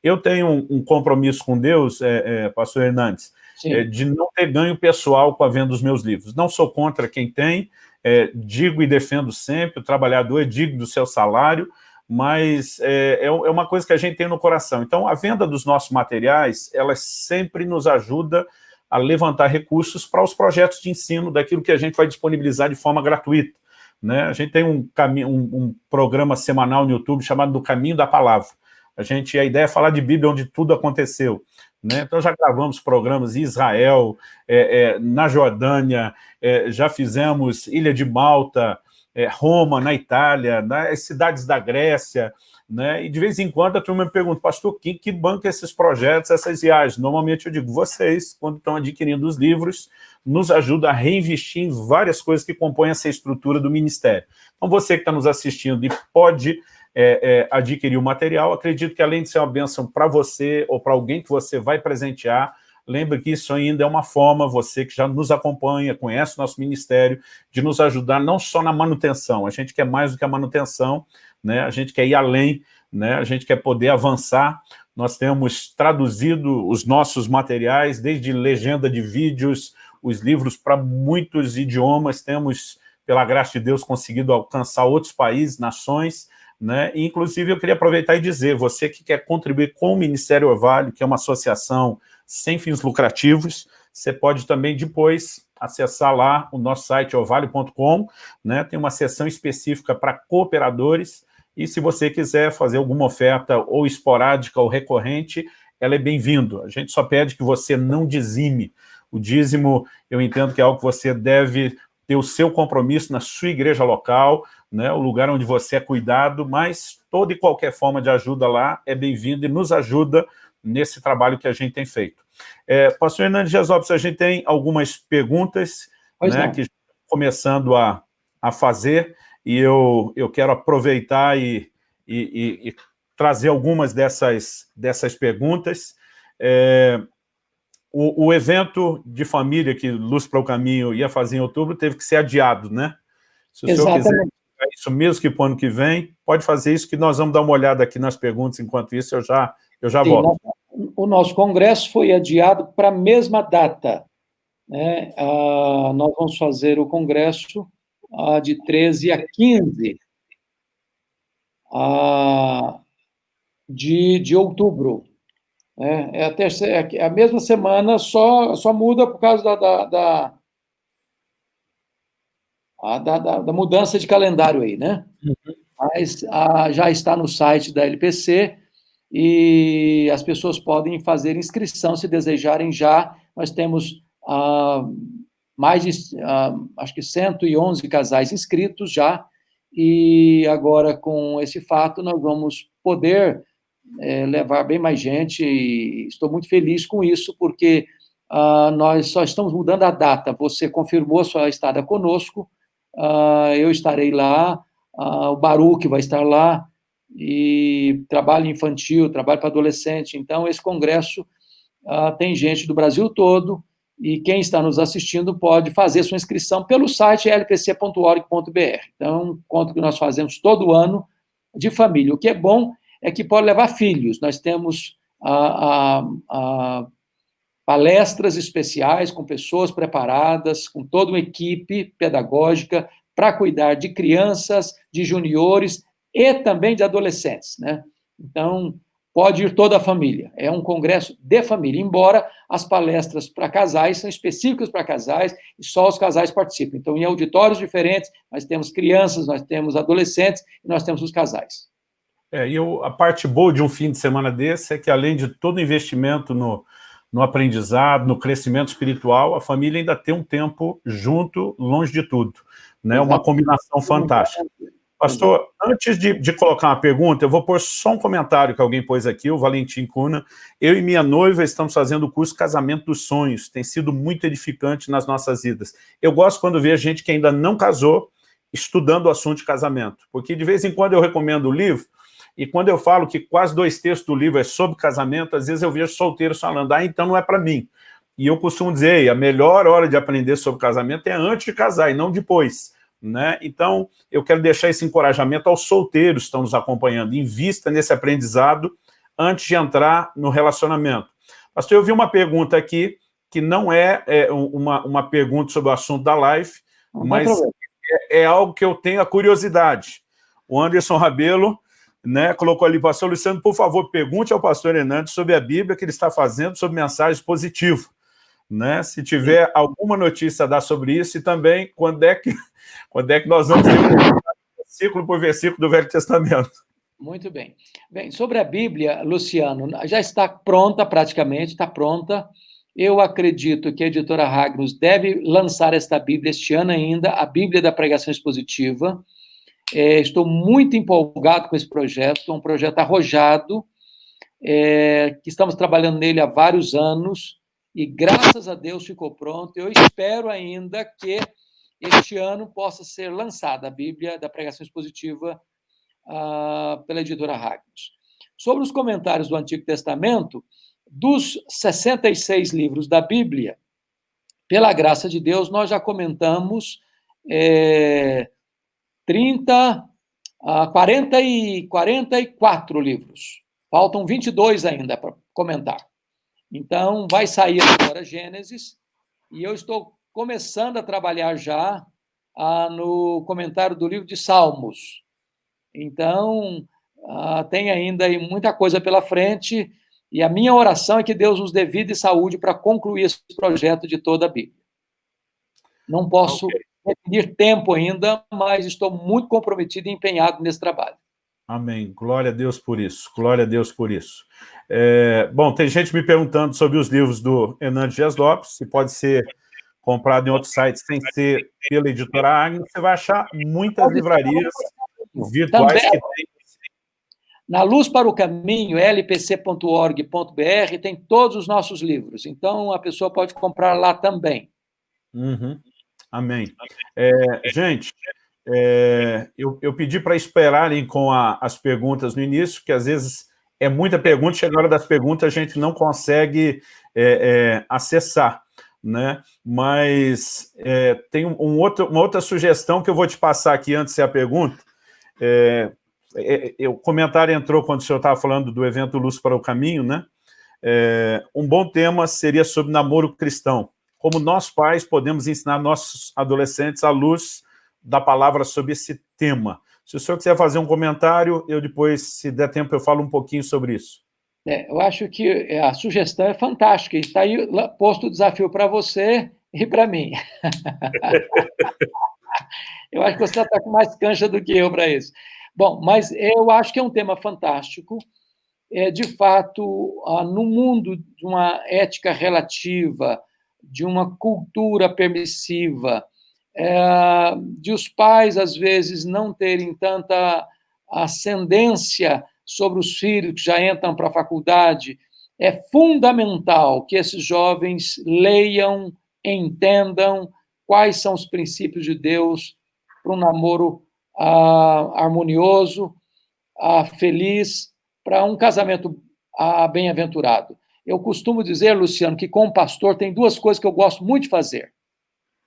Speaker 1: Eu tenho um, um compromisso com Deus, é, é, pastor Hernandes, é, de não ter ganho pessoal com a venda dos meus livros. Não sou contra quem tem, é, digo e defendo sempre, o trabalhador é digno do seu salário, mas é, é, é, uma coisa que a gente tem no coração. Então, a venda dos nossos materiais, ela sempre nos ajuda a levantar recursos para os projetos de ensino daquilo que a gente vai disponibilizar de forma gratuita. Né? A gente tem um, um, um programa semanal no YouTube chamado Do Caminho da Palavra. A, gente, a ideia é falar de Bíblia onde tudo aconteceu. Né? Então, já gravamos programas em Israel, é, é, na Jordânia, é, já fizemos Ilha de Malta, é, Roma, na Itália, nas cidades da Grécia, né? e de vez em quando a turma me pergunta, pastor, quem que banca esses projetos, essas viagens? Normalmente eu digo, vocês, quando estão adquirindo os livros, nos ajuda a reinvestir em várias coisas que compõem essa estrutura do Ministério. Então você que está nos assistindo e pode é, é, adquirir o material, acredito que além de ser uma bênção para você ou para alguém que você vai presentear, Lembre que isso ainda é uma forma, você que já nos acompanha, conhece o nosso ministério, de nos ajudar não só na manutenção, a gente quer mais do que a manutenção, né? a gente quer ir além, né? a gente quer poder avançar. Nós temos traduzido os nossos materiais, desde legenda de vídeos, os livros para muitos idiomas, temos, pela graça de Deus, conseguido alcançar outros países, nações, né? inclusive, eu queria aproveitar e dizer, você que quer contribuir com o Ministério Orvalho, que é uma associação sem fins lucrativos. Você pode também depois acessar lá o nosso site ovalio.com, né? tem uma seção específica para cooperadores, e se você quiser fazer alguma oferta ou esporádica ou recorrente, ela é bem-vindo. A gente só pede que você não dizime. O dízimo, eu entendo que é algo que você deve ter o seu compromisso na sua igreja local, né, o lugar onde você é cuidado, mas toda e qualquer forma de ajuda lá é bem-vinda e nos ajuda nesse trabalho que a gente tem feito. É, pastor Hernandes Gesopes, a gente tem algumas perguntas né, que estão começando a, a fazer, e eu, eu quero aproveitar e, e, e, e trazer algumas dessas, dessas perguntas. É, o, o, evento de família que Luz para o Caminho ia fazer em outubro teve que ser adiado, né? Se o Exatamente. senhor quiser isso mesmo que para o ano que vem, pode fazer isso que nós vamos dar uma olhada aqui nas perguntas, enquanto isso eu já, eu já Sim, volto.
Speaker 2: O nosso congresso foi adiado para a mesma data. Né? Ah, nós vamos fazer o congresso ah, de 13 a 15 ah, de, de outubro. Né? É, a terceira, é a mesma semana, só, só muda por causa da, da, da, da, da, da mudança de calendário aí, né? Uhum. Mas a, já está no site da LPC e as pessoas podem fazer inscrição se desejarem já. Nós temos ah, mais de, ah, acho que 111 casais inscritos já, e agora com esse fato nós vamos poder é, levar bem mais gente, e estou muito feliz com isso, porque ah, nós só estamos mudando a data. Você confirmou sua estada conosco, ah, eu estarei lá, ah, o Baruque vai estar lá, e trabalho infantil, trabalho para adolescente. Então, esse congresso ah, tem gente do Brasil todo, e quem está nos assistindo pode fazer sua inscrição pelo site lpc.org.br. Então, um encontro que nós fazemos todo ano de família. O que é bom é que pode levar filhos. Nós temos a, a, a palestras especiais com pessoas preparadas, com toda uma equipe pedagógica para cuidar de crianças, de juniores e também de adolescentes, né? Então, pode ir toda a família. É um congresso de família, embora as palestras para casais são específicas para casais e só os casais participam. Então, em auditórios diferentes, nós temos crianças, nós temos adolescentes e nós temos os casais.
Speaker 1: É, e eu, a parte boa de um fim de semana desse é que, além de todo o investimento no, no aprendizado, no crescimento espiritual, a família ainda tem um tempo junto, longe de tudo. Né? Uma combinação fantástica. Pastor, antes de, de, colocar uma pergunta, eu vou pôr só um comentário que alguém pôs aqui, o Valentim Cuna. Eu e minha noiva estamos fazendo o curso Casamento dos Sonhos. Tem sido muito edificante nas nossas vidas. Eu gosto quando vejo gente que ainda não casou estudando o assunto de casamento, porque de vez em quando eu recomendo o livro, e quando eu falo que quase dois terços do livro é sobre casamento, às vezes eu vejo solteiros falando, ah, então não é para mim. E eu costumo dizer, a melhor hora de aprender sobre casamento é antes de casar e não depois. Né? Então, eu quero deixar esse encorajamento aos solteiros que estão nos acompanhando. Invista nesse aprendizado antes de entrar no relacionamento. Pastor, eu vi uma pergunta aqui, que não é, é uma, uma pergunta sobre o assunto da live, não mas é, é, algo que eu tenho a curiosidade. O Anderson Rabelo né, colocou ali, pastor Luciano, por favor, pergunte ao pastor Hernandes sobre a Bíblia que ele está fazendo sobre mensagens positivas. Né? Se tiver alguma notícia a dar sobre isso, e também quando é que quando é que nós vamos versículo por versículo do Velho Testamento?
Speaker 2: Muito bem. Bem, sobre a Bíblia, Luciano, já está pronta praticamente, está pronta. Eu acredito que a editora Ragnus deve lançar esta Bíblia este ano ainda, a Bíblia da Pregação Expositiva. É, estou muito empolgado com esse projeto, é um projeto arrojado, é, que estamos trabalhando nele há vários anos, e graças a Deus ficou pronto. Eu espero ainda que este ano possa ser lançada a Bíblia da Pregação Expositiva uh, pela editora Ragnos. Sobre os comentários do Antigo Testamento, dos 66 livros da Bíblia, pela graça de Deus, nós já comentamos é, 30, uh, 40 e 44 livros. Faltam 22 ainda para comentar. Então, vai sair agora Gênesis, e eu estou começando a trabalhar já ah, no comentário do livro de Salmos. Então, ah, tem ainda muita coisa pela frente, e a minha oração é que Deus nos dê vida e saúde para concluir esse projeto de toda a Bíblia. Não posso okay. Definir tempo ainda, mas estou muito comprometido e empenhado nesse trabalho.
Speaker 1: Amém. Glória a Deus por isso. Glória a Deus por isso. É, bom, tem gente me perguntando sobre os livros do Hernandes Dias Lopes, se pode ser comprado em outros sites sem ser pela editora Agnes, você vai achar muitas livrarias virtuais Também, que tem.
Speaker 2: Na Luz para o Caminho, lpc.org.br, tem todos os nossos livros. Então, a pessoa pode comprar lá também.
Speaker 1: Uhum. Amém. É, gente, é, eu, eu, pedi para esperarem com a, as perguntas no início, que às vezes é muita pergunta, chega a hora das perguntas, a gente não consegue é, é, acessar, né? Mas é, tem um outro, uma outra sugestão que eu vou te passar aqui antes de ser a pergunta. É, o comentário entrou quando o senhor estava falando do evento Luz para o Caminho, né? um bom tema seria sobre namoro cristão. Como nós pais podemos ensinar nossos adolescentes à luz da palavra sobre esse tema. Se o senhor quiser fazer um comentário, eu depois, se der tempo, eu falo um pouquinho sobre isso.
Speaker 2: É, eu acho que é, a sugestão é fantástica. Está aí posto o desafio para você e para mim. eu acho que você está com mais cancha do que eu para isso. Bom, mas eu acho que é um tema fantástico. É, de fato, no mundo de uma ética relativa, de uma cultura permissiva, é, de os pais, às vezes, não terem tanta ascendência sobre os filhos que já entram para a faculdade, é fundamental que esses jovens leiam, entendam quais são os princípios de Deus para um namoro ah, harmonioso, ah, feliz, para um casamento ah, bem-aventurado. Eu costumo dizer, Luciano, que com o pastor tem duas coisas que eu gosto muito de fazer.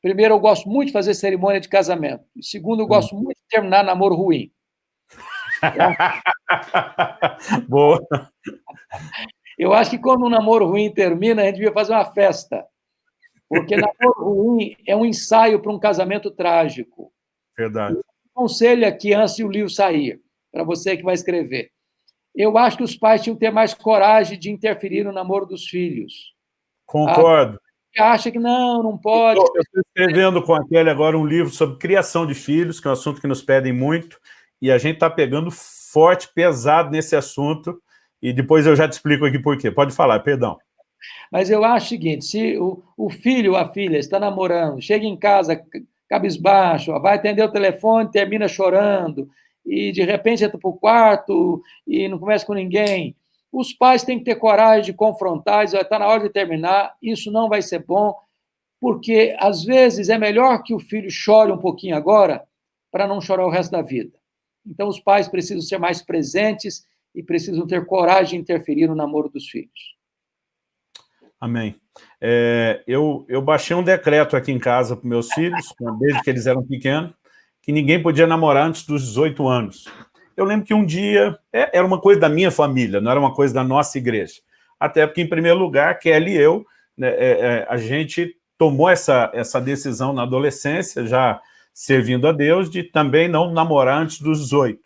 Speaker 2: Primeiro, eu gosto muito de fazer cerimônia de casamento. Segundo, eu gosto muito de terminar namoro ruim.
Speaker 1: Boa.
Speaker 2: Eu acho que quando um namoro ruim termina, a gente devia fazer uma festa. Porque namoro ruim é um ensaio para um casamento trágico.
Speaker 1: Verdade.
Speaker 2: Conselho aqui antes de o livro sair, para você que vai escrever. Eu acho que os pais tinham que ter mais coragem de interferir no namoro dos filhos.
Speaker 1: Concordo.
Speaker 2: Ah, acha que não, não pode.
Speaker 1: Eu estou escrevendo com a Kelly agora um livro sobre criação de filhos, que é um assunto que nos pedem muito, e a gente está pegando forte, pesado nesse assunto, e depois eu já te explico aqui por quê. Pode falar, perdão.
Speaker 2: Mas eu acho o seguinte, se o, o filho ou a filha está namorando, chega em casa cabisbaixo, vai atender o telefone, termina chorando, e de repente entra para o quarto e não conversa com ninguém, os pais têm que ter coragem de confrontar, dizer, está na hora de terminar, isso não vai ser bom, porque às vezes é melhor que o filho chore um pouquinho agora para não chorar o resto da vida. Então os pais precisam ser mais presentes e precisam ter coragem de interferir no namoro dos filhos.
Speaker 1: Amém. É, eu, eu baixei um decreto aqui em casa para meus filhos, desde que eles eram pequenos, que ninguém podia namorar antes dos 18 anos. Eu lembro que um dia, é, era uma coisa da minha família, não era uma coisa da nossa igreja. Até porque, em primeiro lugar, Kelly e eu, né, é, é, a gente tomou essa, essa decisão na adolescência, já servindo a Deus, de também não namorar antes dos 18.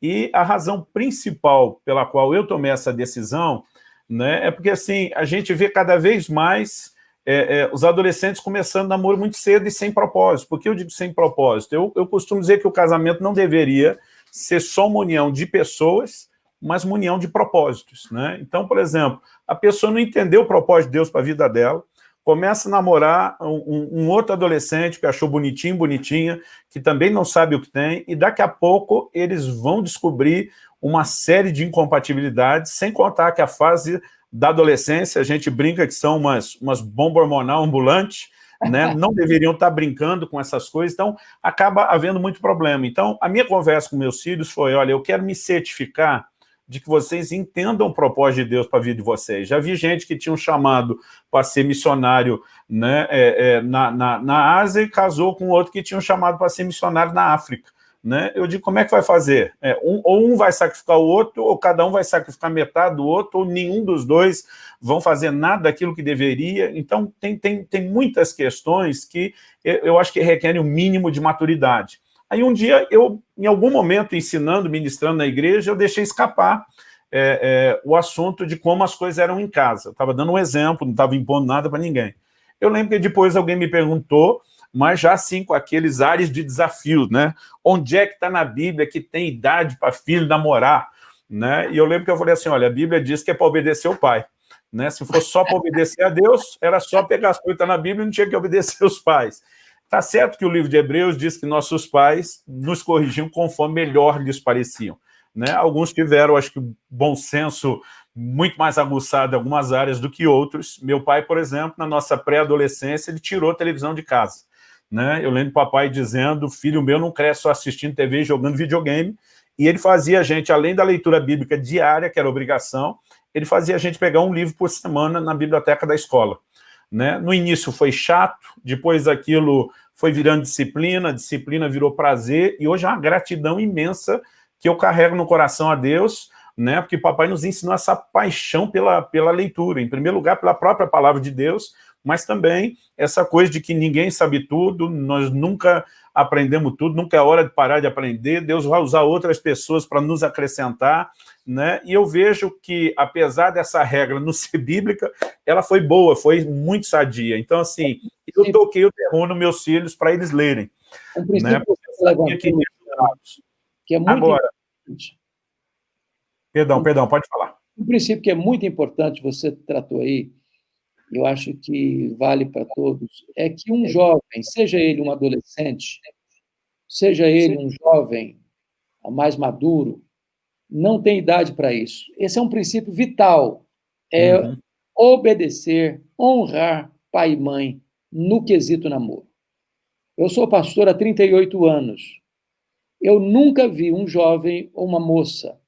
Speaker 1: E a razão principal pela qual eu tomei essa decisão né, é porque, assim, a gente vê cada vez mais é, é, os adolescentes começando namoro muito cedo e sem propósito. Por que eu digo sem propósito? Eu, eu costumo dizer que o casamento não deveria ser só uma união de pessoas, mas uma união de propósitos. Né? Então, por exemplo, a pessoa não entendeu o propósito de Deus para a vida dela, começa a namorar um, um, outro adolescente que achou bonitinho, bonitinha, que também não sabe o que tem, e daqui a pouco eles vão descobrir uma série de incompatibilidades, sem contar que a fase da adolescência, a gente brinca que são umas, umas bombas hormonal ambulantes, né? não deveriam estar brincando com essas coisas, então acaba havendo muito problema. Então, a minha conversa com meus filhos foi, olha, eu quero me certificar de que vocês entendam o propósito de Deus para a vida de vocês. Já vi gente que tinha um chamado para ser missionário né, é, é, na, na, na Ásia e casou com outro que tinha um chamado para ser missionário na África né? Eu digo, como é que vai fazer? É, um, ou um vai sacrificar o outro, ou cada um vai sacrificar metade do outro, ou nenhum dos dois vão fazer nada daquilo que deveria. Então, tem, tem, tem muitas questões que eu acho que requerem o um mínimo de maturidade. Aí um dia, eu, em algum momento, ensinando, ministrando na igreja, eu deixei escapar é, é, o assunto de como as coisas eram em casa. Estava dando um exemplo, não estava impondo nada para ninguém. Eu lembro que depois alguém me perguntou mas já sim com aqueles ares de desafios, né? Onde é que está na Bíblia que tem idade para filho namorar? Né? E eu lembro que eu falei assim, olha, a Bíblia diz que é para obedecer o pai. Né? Se fosse só para obedecer a Deus, era só pegar as coisas na Bíblia e não tinha que obedecer os pais. Tá certo que o livro de Hebreus diz que nossos pais nos corrigiam conforme melhor lhes pareciam. Né? Alguns tiveram, acho que, bom senso muito mais aguçado em algumas áreas do que outros. Meu pai, por exemplo, na nossa pré-adolescência, ele tirou a televisão de casa. Né? Eu lembro do papai dizendo, filho meu não cresce só assistindo TV e jogando videogame, e ele fazia a gente, além da leitura bíblica diária, que era obrigação, ele fazia a gente pegar um livro por semana na biblioteca da escola. Né? No início foi chato, depois aquilo foi virando disciplina, disciplina virou prazer, e hoje é uma gratidão imensa que eu carrego no coração a Deus, né? porque papai nos ensinou essa paixão pela, pela leitura, em primeiro lugar pela própria palavra de Deus, mas também essa coisa de que ninguém sabe tudo, nós nunca aprendemos tudo, nunca é hora de parar de aprender, Deus vai usar outras pessoas para nos acrescentar, né? E eu vejo que, apesar dessa regra não ser bíblica, ela foi boa, foi muito sadia. Então, assim, eu toquei o terror nos meus filhos para eles lerem. Um né?
Speaker 2: que, que é muito Agora, importante.
Speaker 1: Perdão, perdão, pode falar.
Speaker 2: Um princípio que é muito importante, você tratou aí, eu acho que vale para todos, é que um jovem, seja ele um adolescente, seja ele um jovem mais maduro, não tem idade para isso. Esse é um princípio vital, é uhum. obedecer, honrar pai e mãe no quesito namoro. Eu sou pastor há 38 anos. Eu nunca vi um jovem ou uma moça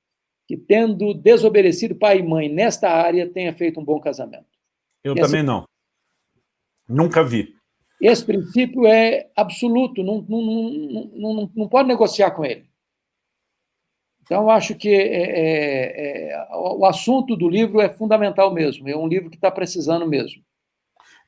Speaker 2: que, tendo desobedecido pai e mãe nesta área, tenha feito um bom casamento.
Speaker 1: Eu Esse, também não. Nunca vi.
Speaker 2: Esse princípio é absoluto, não, não, não, não, não pode negociar com ele. Então, acho que é, é, é, o assunto do livro é fundamental mesmo, é um livro que está precisando mesmo.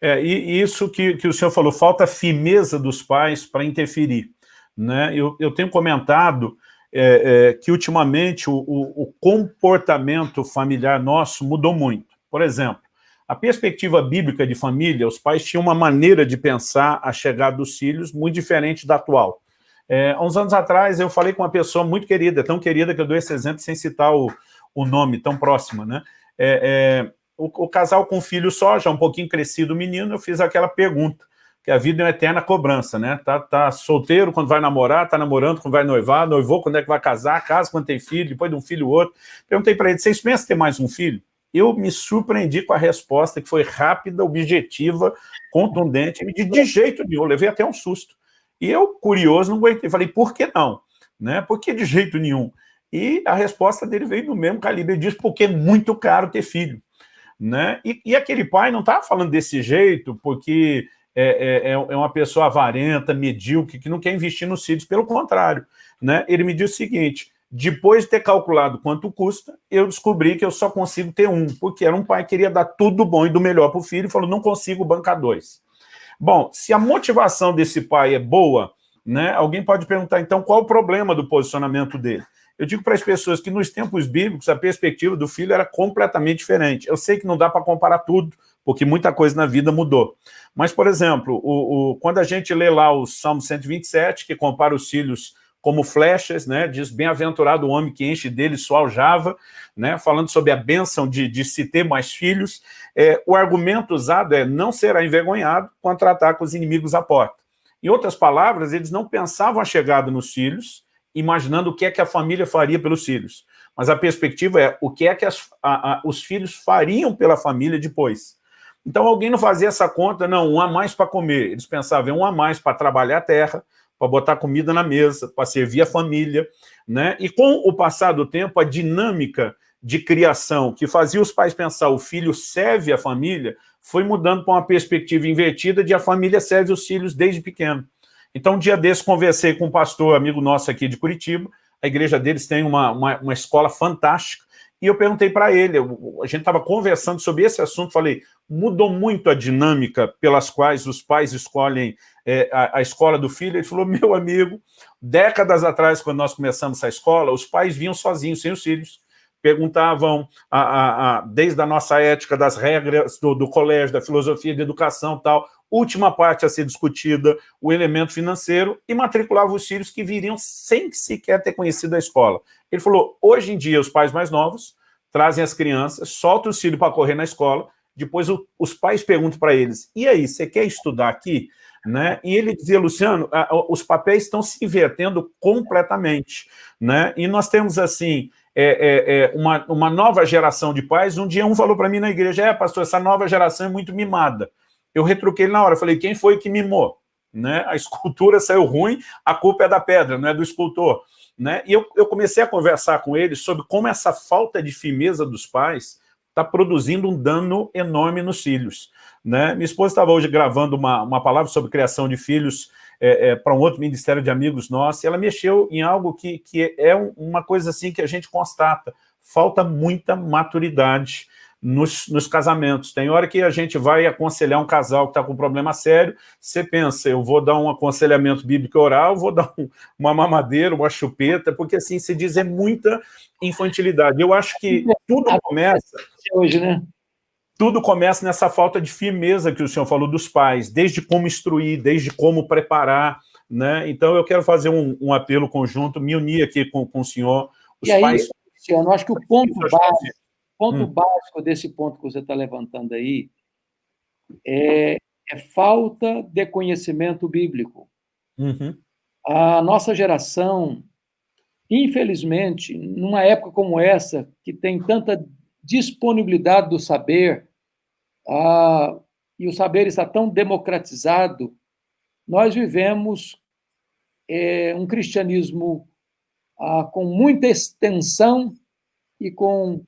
Speaker 1: É, e isso que, que o senhor falou, falta firmeza dos pais para interferir. Né? Eu, eu tenho comentado é, é, que, ultimamente, o, o, o comportamento familiar nosso mudou muito. Por exemplo, a perspectiva bíblica de família, os pais tinham uma maneira de pensar a chegada dos filhos muito diferente da atual. É, há uns anos atrás, eu falei com uma pessoa muito querida, tão querida que eu dou esse exemplo sem citar o, o nome, tão próxima, né? É, é, o, o, casal com filho só, já um pouquinho crescido o menino, eu fiz aquela pergunta, que a vida é uma eterna cobrança, né? Tá, tá solteiro quando vai namorar, tá namorando quando vai noivar, noivou quando é que vai casar, casa quando tem filho, depois de um filho outro. Perguntei para ele, vocês pensam ter mais um filho? Eu me surpreendi com a resposta, que foi rápida, objetiva, contundente, de, de jeito nenhum, levei até um susto. E eu, curioso, não aguentei, falei, por que não? Né? Por que de jeito nenhum? E a resposta dele veio no mesmo calibre, ele disse, porque é muito caro ter filho. Né? E, e aquele pai não estava falando desse jeito, porque é, é, é, é uma pessoa avarenta, medíocre, que não quer investir nos filhos, pelo contrário. Né? Ele me disse o seguinte, depois de ter calculado quanto custa, eu descobri que eu só consigo ter um, porque era um pai que queria dar tudo bom e do melhor para o filho, e falou, não consigo bancar dois. Bom, se a motivação desse pai é boa, né, alguém pode perguntar, então, qual o problema do posicionamento dele? Eu digo para as pessoas que nos tempos bíblicos a perspectiva do filho era completamente diferente. Eu sei que não dá para comparar tudo, porque muita coisa na vida mudou. Mas, por exemplo, o, o, quando a gente lê lá o Salmo 127, que compara os filhos como flechas, né? diz bem-aventurado o homem que enche dele sua aljava, né? falando sobre a bênção de, de se ter mais filhos. É, o argumento usado é não será envergonhado quando tratar com os inimigos à porta. Em outras palavras, eles não pensavam a chegada nos filhos, imaginando o que é que a família faria pelos filhos. Mas a perspectiva é o que é que as, a, a, os filhos fariam pela família depois. Então alguém não fazia essa conta, não, um a mais para comer. Eles pensavam, um a mais para trabalhar a terra, para botar comida na mesa, para servir a família. Né? E com o passar do tempo, a dinâmica de criação que fazia os pais pensar o filho serve a família, foi mudando para uma perspectiva invertida de a família serve os filhos desde pequeno. Então, um dia desse, conversei com um pastor, amigo nosso aqui de Curitiba, a igreja deles tem uma, uma, uma escola fantástica, e eu perguntei para ele, a gente estava conversando sobre esse assunto, falei, mudou muito a dinâmica pelas quais os pais escolhem é, a, a, escola do filho? Ele falou, meu amigo, décadas atrás, quando nós começamos essa escola, os pais vinham sozinhos, sem os filhos, perguntavam, a, a, a, desde a nossa ética das regras do, do colégio, da filosofia de educação tal, última parte a ser discutida, o elemento financeiro, e matriculavam os filhos que viriam sem sequer ter conhecido a escola. Ele falou, hoje em dia, os pais mais novos trazem as crianças, soltam os filhos para correr na escola, depois o, os pais perguntam para eles, e aí, você quer estudar aqui? Né? E ele dizia, Luciano, os papéis estão se invertendo completamente. Né? E nós temos, assim, é, é, é uma, uma nova geração de pais. Um dia um falou para mim na igreja, é, pastor, essa nova geração é muito mimada. Eu retruquei na hora, falei, quem foi que mimou? Né? A escultura saiu ruim, a culpa é da pedra, não é do escultor. Né? E eu, eu comecei a conversar com ele sobre como essa falta de firmeza dos pais está produzindo um dano enorme nos filhos. Né? Minha esposa estava hoje gravando uma, uma palavra sobre criação de filhos é, é, para um outro ministério de amigos nossos, e ela mexeu em algo que, que é uma coisa assim que a gente constata, falta muita maturidade nos, nos, casamentos. Tem hora que a gente vai aconselhar um casal que está com um problema sério, você pensa, eu vou dar um aconselhamento bíblico oral, vou dar um, uma mamadeira, uma chupeta, porque assim, se diz, é muita infantilidade. Eu acho que tudo começa... Hoje, né? Tudo começa nessa falta de firmeza que o senhor falou dos pais, desde como instruir, desde como preparar, né? Então eu quero fazer um, um apelo conjunto, me unir aqui com, com o senhor.
Speaker 2: Os aí, pais... Luciano, acho que o ponto básico ponto hum. básico desse ponto que você está levantando aí é, é, falta de conhecimento bíblico. Uhum. A nossa geração, infelizmente, numa época como essa, que tem tanta disponibilidade do saber, ah, e o saber está tão democratizado, nós vivemos é, um cristianismo ah, com muita extensão e com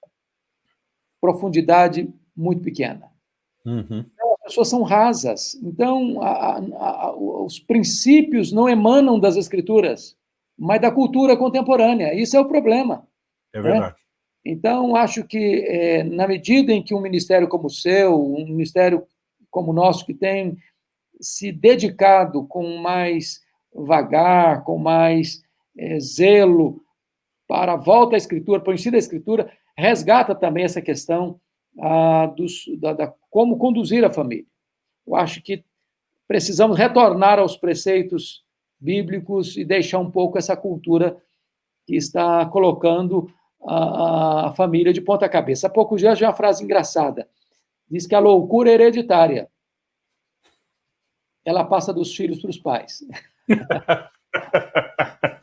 Speaker 2: profundidade muito pequena. Uhum. Então, as pessoas são rasas. Então, a, a, a, os princípios não emanam das escrituras, mas da cultura contemporânea. Isso é o problema.
Speaker 1: É verdade. Né?
Speaker 2: Então, acho que, é, na medida em que um ministério como o seu, um ministério como o nosso, que tem se dedicado com mais vagar, com mais é, zelo para a volta à Escritura, para o ensino da Escritura, resgata também essa questão ah, dos, da, da, como conduzir a família. Eu acho que precisamos retornar aos preceitos bíblicos e deixar um pouco essa cultura que está colocando a, a família de ponta cabeça. Há pouco já uma frase engraçada. Diz que a loucura é hereditária. Ela passa dos filhos para os pais.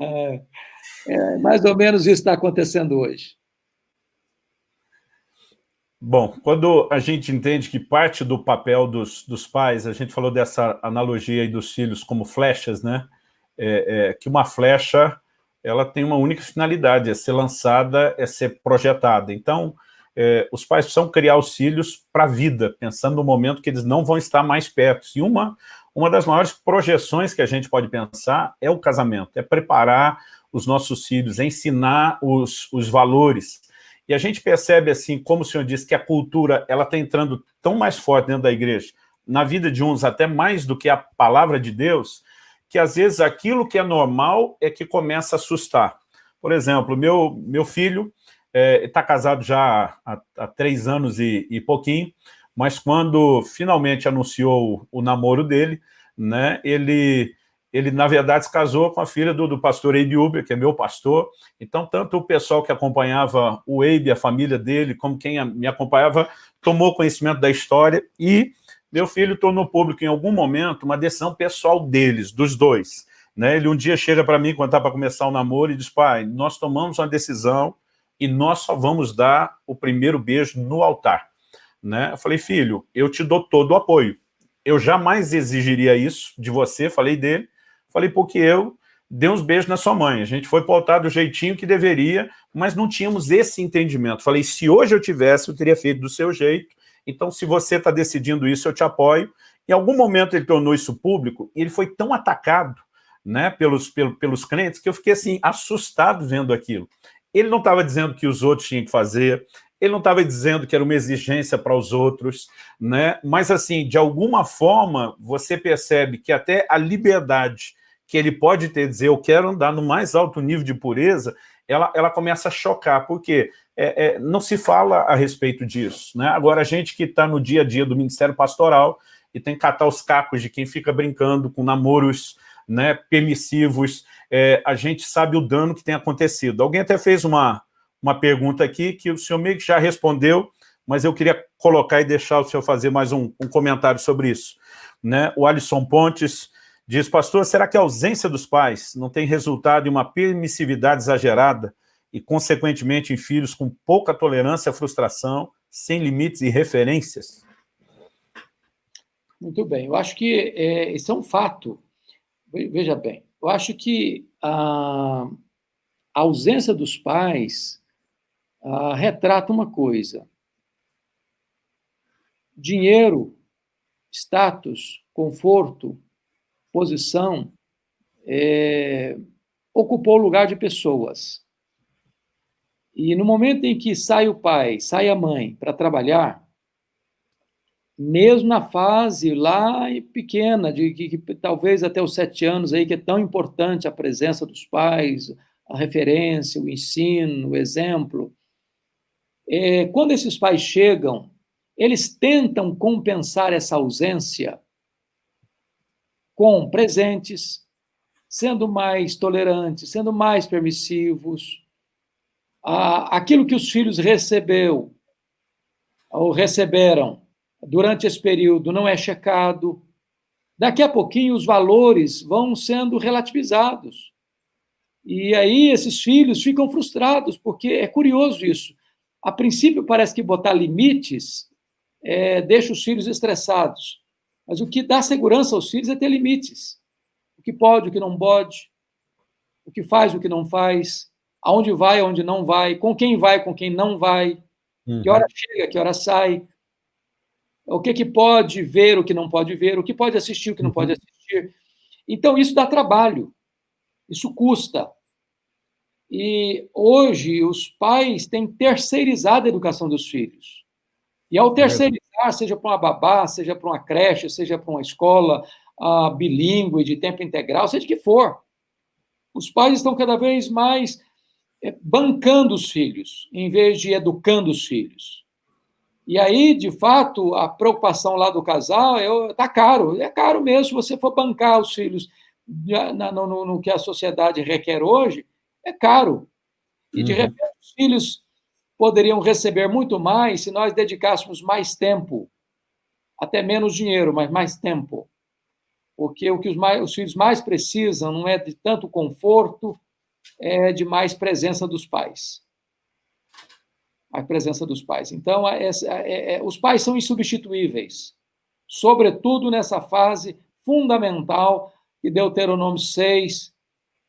Speaker 2: é, é, mais ou menos isso está acontecendo hoje.
Speaker 1: Bom, quando a gente entende que parte do papel dos, dos pais, a gente falou dessa analogia aí dos filhos como flechas, né? É, é, que uma flecha, ela tem uma única finalidade, é ser lançada, é ser projetada. Então, é, os pais precisam criar os filhos para a vida, pensando no momento que eles não vão estar mais perto. E uma, uma das maiores projeções que a gente pode pensar é o casamento, é preparar os nossos filhos, ensinar os, os valores. E a gente percebe, assim, como o senhor disse, que a cultura ela está entrando tão mais forte dentro da igreja, na vida de uns até mais do que a palavra de Deus, que às vezes aquilo que é normal é que começa a assustar. Por exemplo, meu, meu filho está é, casado já há, há, três anos e, e pouquinho, mas quando finalmente anunciou o, namoro dele, né, ele ele, na verdade, se casou com a filha do, do pastor Eibe Uber, que é meu pastor. Então, tanto o pessoal que acompanhava o Eibe, a família dele, como quem me acompanhava, tomou conhecimento da história e meu filho tornou público, em algum momento, uma decisão pessoal deles, dos dois. Né? Ele um dia chega para mim, quando está para começar o namoro, e diz, pai, nós tomamos uma decisão e nós só vamos dar o primeiro beijo no altar. Né? Eu falei, filho, eu te dou todo o apoio. Eu jamais exigiria isso de você, falei dele, Falei, porque eu dei uns beijos na sua mãe. A gente foi pautar do jeitinho que deveria, mas não tínhamos esse entendimento. Falei, se hoje eu tivesse, eu teria feito do seu jeito. Então, se você está decidindo isso, eu te apoio. Em algum momento ele tornou isso público e ele foi tão atacado né, pelos, pelos, pelos crentes que eu fiquei assim, assustado vendo aquilo. Ele não estava dizendo que os outros tinham que fazer, ele não estava dizendo que era uma exigência para os outros, né? mas assim, de alguma forma, você percebe que até a liberdade que ele pode ter, dizer, eu quero andar no mais alto nível de pureza, ela, ela começa a chocar, porque é, é, não se fala a respeito disso. Né? Agora, a gente que está no dia a dia do Ministério Pastoral e tem que catar os cacos de quem fica brincando com namoros né, permissivos, é, a gente sabe o dano que tem acontecido. Alguém até fez uma, uma pergunta aqui que o senhor meio que já respondeu, mas eu queria colocar e deixar o senhor fazer mais um, um comentário sobre isso. Né? O Alisson Pontes Diz, pastor, será que a ausência dos pais não tem resultado em uma permissividade exagerada e, consequentemente, em filhos com pouca tolerância à frustração, sem limites e referências?
Speaker 2: Muito bem, eu acho que é, isso é um fato. Veja bem, eu acho que a, a ausência dos pais a, retrata uma coisa: dinheiro, status, conforto, posição, é, ocupou o lugar de pessoas. E no momento em que sai o pai, sai a mãe para trabalhar, mesmo na fase lá pequena, de que, que, talvez até os sete anos aí, que é tão importante a presença dos pais, a referência, o ensino, o exemplo. É, quando esses pais chegam, eles tentam compensar essa ausência com presentes, sendo mais tolerantes, sendo mais permissivos. Aquilo que os filhos recebeu ou receberam durante esse período não é checado. Daqui a pouquinho os valores vão sendo relativizados. E aí esses filhos ficam frustrados, porque é curioso isso. A princípio parece que botar limites é, deixa os filhos estressados. Mas o que dá segurança aos filhos é ter limites. O que pode, o que não pode, o que faz, o que não faz, aonde vai, aonde não vai, com quem vai, com quem não vai, uhum. que hora chega, que hora sai o que, que pode ver, o que não pode ver, o que pode assistir, o que não uhum. pode assistir. Então, isso dá trabalho, isso custa. E hoje os pais têm terceirizado a educação dos filhos. E ao terceirizar, seja para uma babá, seja para uma creche, seja para uma escola uh, bilíngue, de tempo integral, seja que for, os pais estão cada vez mais eh, bancando os filhos, em vez de educando os filhos. E aí, de fato, a preocupação lá do casal é tá caro, é caro mesmo se você for bancar os filhos no, no, no que a sociedade requer hoje, é caro. E de uhum. repente os filhos poderiam receber muito mais se nós dedicássemos mais tempo, até menos dinheiro, mas mais tempo. Porque o que os, mais, os filhos mais precisam não é de tanto conforto, é de mais presença dos pais a presença dos pais. Então, é, é, é, os pais são insubstituíveis, sobretudo nessa fase fundamental que Deuteronômio 6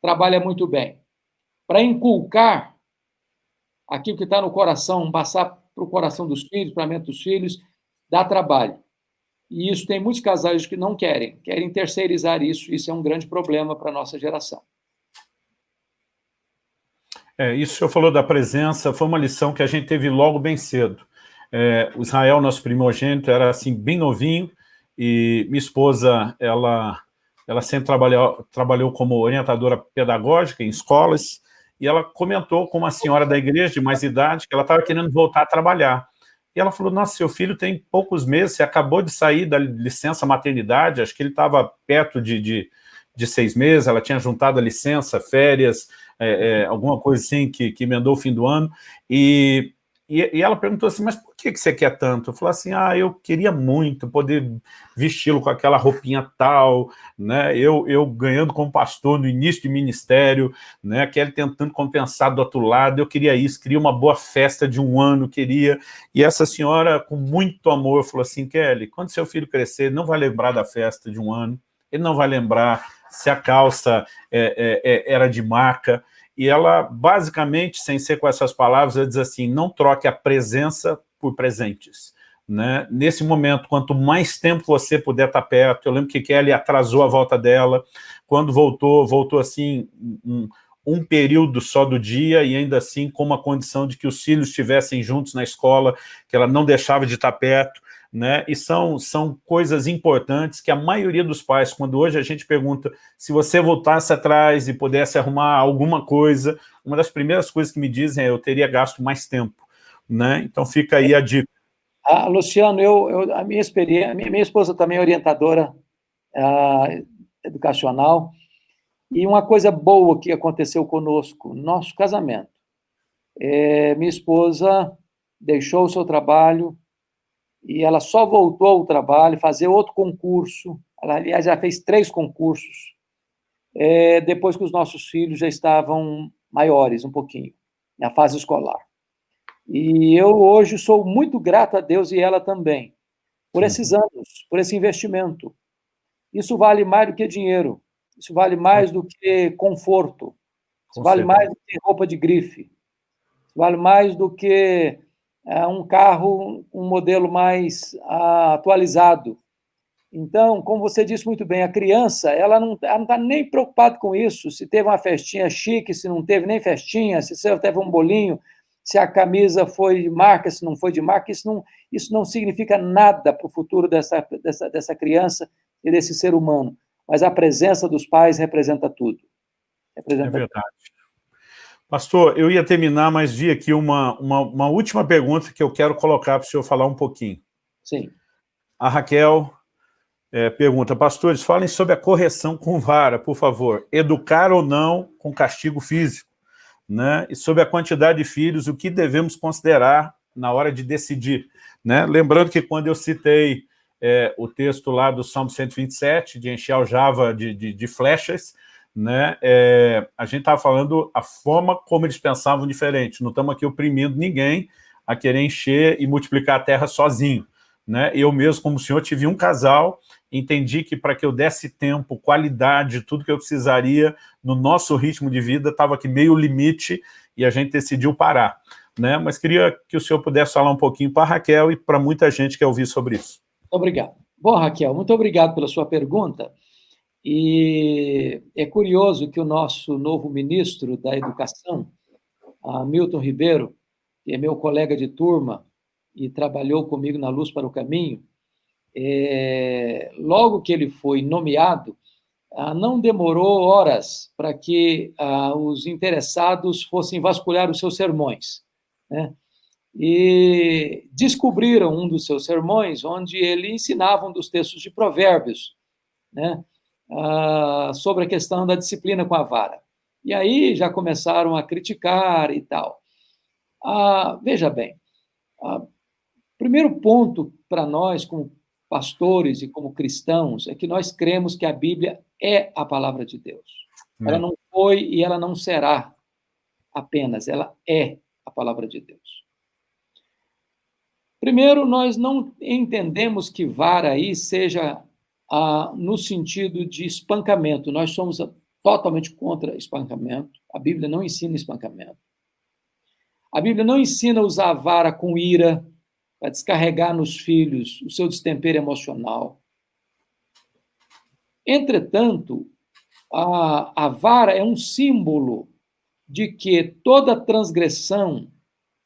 Speaker 2: trabalha muito bem. Para inculcar aquilo que está no coração, passar para o coração dos filhos, para a mente dos filhos, dá trabalho. E isso tem muitos casais que não querem, querem terceirizar isso, isso é um grande problema para a nossa geração.
Speaker 1: É, isso que o falou da presença, foi uma lição que a gente teve logo bem cedo. É, o Israel, nosso primogênito, era assim, bem novinho, e minha esposa, ela, ela sempre trabalhou, trabalhou como orientadora pedagógica em escolas, e ela comentou com uma senhora da igreja de mais idade que ela estava querendo voltar a trabalhar. E ela falou, nossa, seu filho tem poucos meses, você acabou de sair da licença maternidade, acho que ele estava perto de, de, de seis meses, ela tinha juntado a licença, férias, é, é, alguma coisa assim que, que emendou o fim do ano, e, e, e, ela perguntou assim, mas por que, que você quer tanto? Eu falei assim, ah, eu queria muito poder vesti-lo com aquela roupinha tal, né, eu, eu ganhando como pastor no início de ministério, né, aquele tentando compensar do outro lado, eu queria isso, queria uma boa festa de um ano, queria, e essa senhora, com muito amor, falou assim, Kelly, quando seu filho crescer, não vai lembrar da festa de um ano, ele não vai lembrar se a calça é, é, era de marca, e ela, basicamente, sem ser com essas palavras, ela diz assim, não troque a presença por presentes. Né? Nesse momento, quanto mais tempo você puder estar perto, eu lembro que Kelly atrasou a volta dela, quando voltou, voltou assim, um, um período só do dia, e ainda assim com uma condição de que os filhos estivessem juntos na escola, que ela não deixava de estar perto, né? E são, são coisas importantes que a maioria dos pais, quando hoje a gente pergunta se você voltasse atrás e pudesse arrumar alguma coisa, uma das primeiras coisas que me dizem é eu teria gasto mais tempo, né? Então fica aí a dica.
Speaker 2: Ah, Luciano, eu, eu, a minha experiência, minha, minha esposa também é orientadora uh, educacional, e uma coisa boa que aconteceu conosco, nosso casamento. É, minha esposa deixou o seu trabalho, e ela só voltou ao trabalho, fazer outro concurso. Ela, aliás, já fez três concursos, é, depois que os nossos filhos já estavam maiores, um pouquinho, na fase escolar. E eu hoje sou muito grato a Deus e ela também, por esses anos, por esse investimento. Isso vale mais do que dinheiro. Isso vale mais do que conforto. Isso Com vale certeza. mais do que roupa de grife. Isso vale mais do que é, um carro, um modelo mais uh, atualizado. Então, como você disse muito bem, a criança ela não está nem preocupada com isso, se teve uma festinha chique, se não teve nem festinha, se teve um bolinho, se a camisa foi de marca, se não foi de marca, isso não, isso não significa nada para o futuro dessa, dessa, dessa criança e desse ser humano. Mas a presença dos pais representa tudo.
Speaker 1: Representa é verdade. Tudo. Pastor, eu ia terminar, mas vi aqui uma, uma, uma última pergunta que eu quero colocar para o senhor falar um pouquinho.
Speaker 2: Sim.
Speaker 1: A Raquel é, pergunta, pastores, falem sobre a correção com vara, por favor. Educar ou não com castigo físico, né? E sobre a quantidade de filhos, o que devemos considerar na hora de decidir, né? Lembrando que quando eu citei é, o texto lá do Salmo 127, de encher o Java de, de, de flechas, né? É, a gente estava falando a forma como eles pensavam diferente. Não estamos aqui oprimindo ninguém a querer encher e multiplicar a terra sozinho. Né? Eu mesmo, como senhor, tive um casal entendi que para que eu desse tempo, qualidade, tudo que eu precisaria no nosso ritmo de vida, estava aqui meio limite e a gente decidiu parar. Né? Mas queria que o senhor pudesse falar um pouquinho para Raquel e para muita gente que quer ouvir sobre isso.
Speaker 2: Obrigado. Bom, Raquel, muito obrigado pela sua pergunta. E é curioso que o nosso novo ministro da Educação, Milton Ribeiro, que é meu colega de turma e trabalhou comigo na Luz para o Caminho, é, logo que ele foi nomeado, ah, não demorou horas para que ah, os interessados fossem vasculhar os seus sermões. Né? E descobriram um dos seus sermões, onde ele ensinava um dos textos de Provérbios, né? ah, sobre a questão da disciplina com a vara. E aí já começaram a criticar e tal. Ah, veja bem, ah, primeiro ponto para nós, como pastores e como cristãos, é que nós cremos que a Bíblia é a palavra de Deus. Ela não foi e ela não será apenas, ela é a palavra de Deus. Primeiro, nós não entendemos que vara aí seja ah, no sentido de espancamento. Nós somos totalmente contra espancamento. A Bíblia não ensina espancamento. A Bíblia não ensina usar a vara com ira, para descarregar nos filhos o seu destempero emocional. Entretanto, a, a vara é um símbolo de que toda transgressão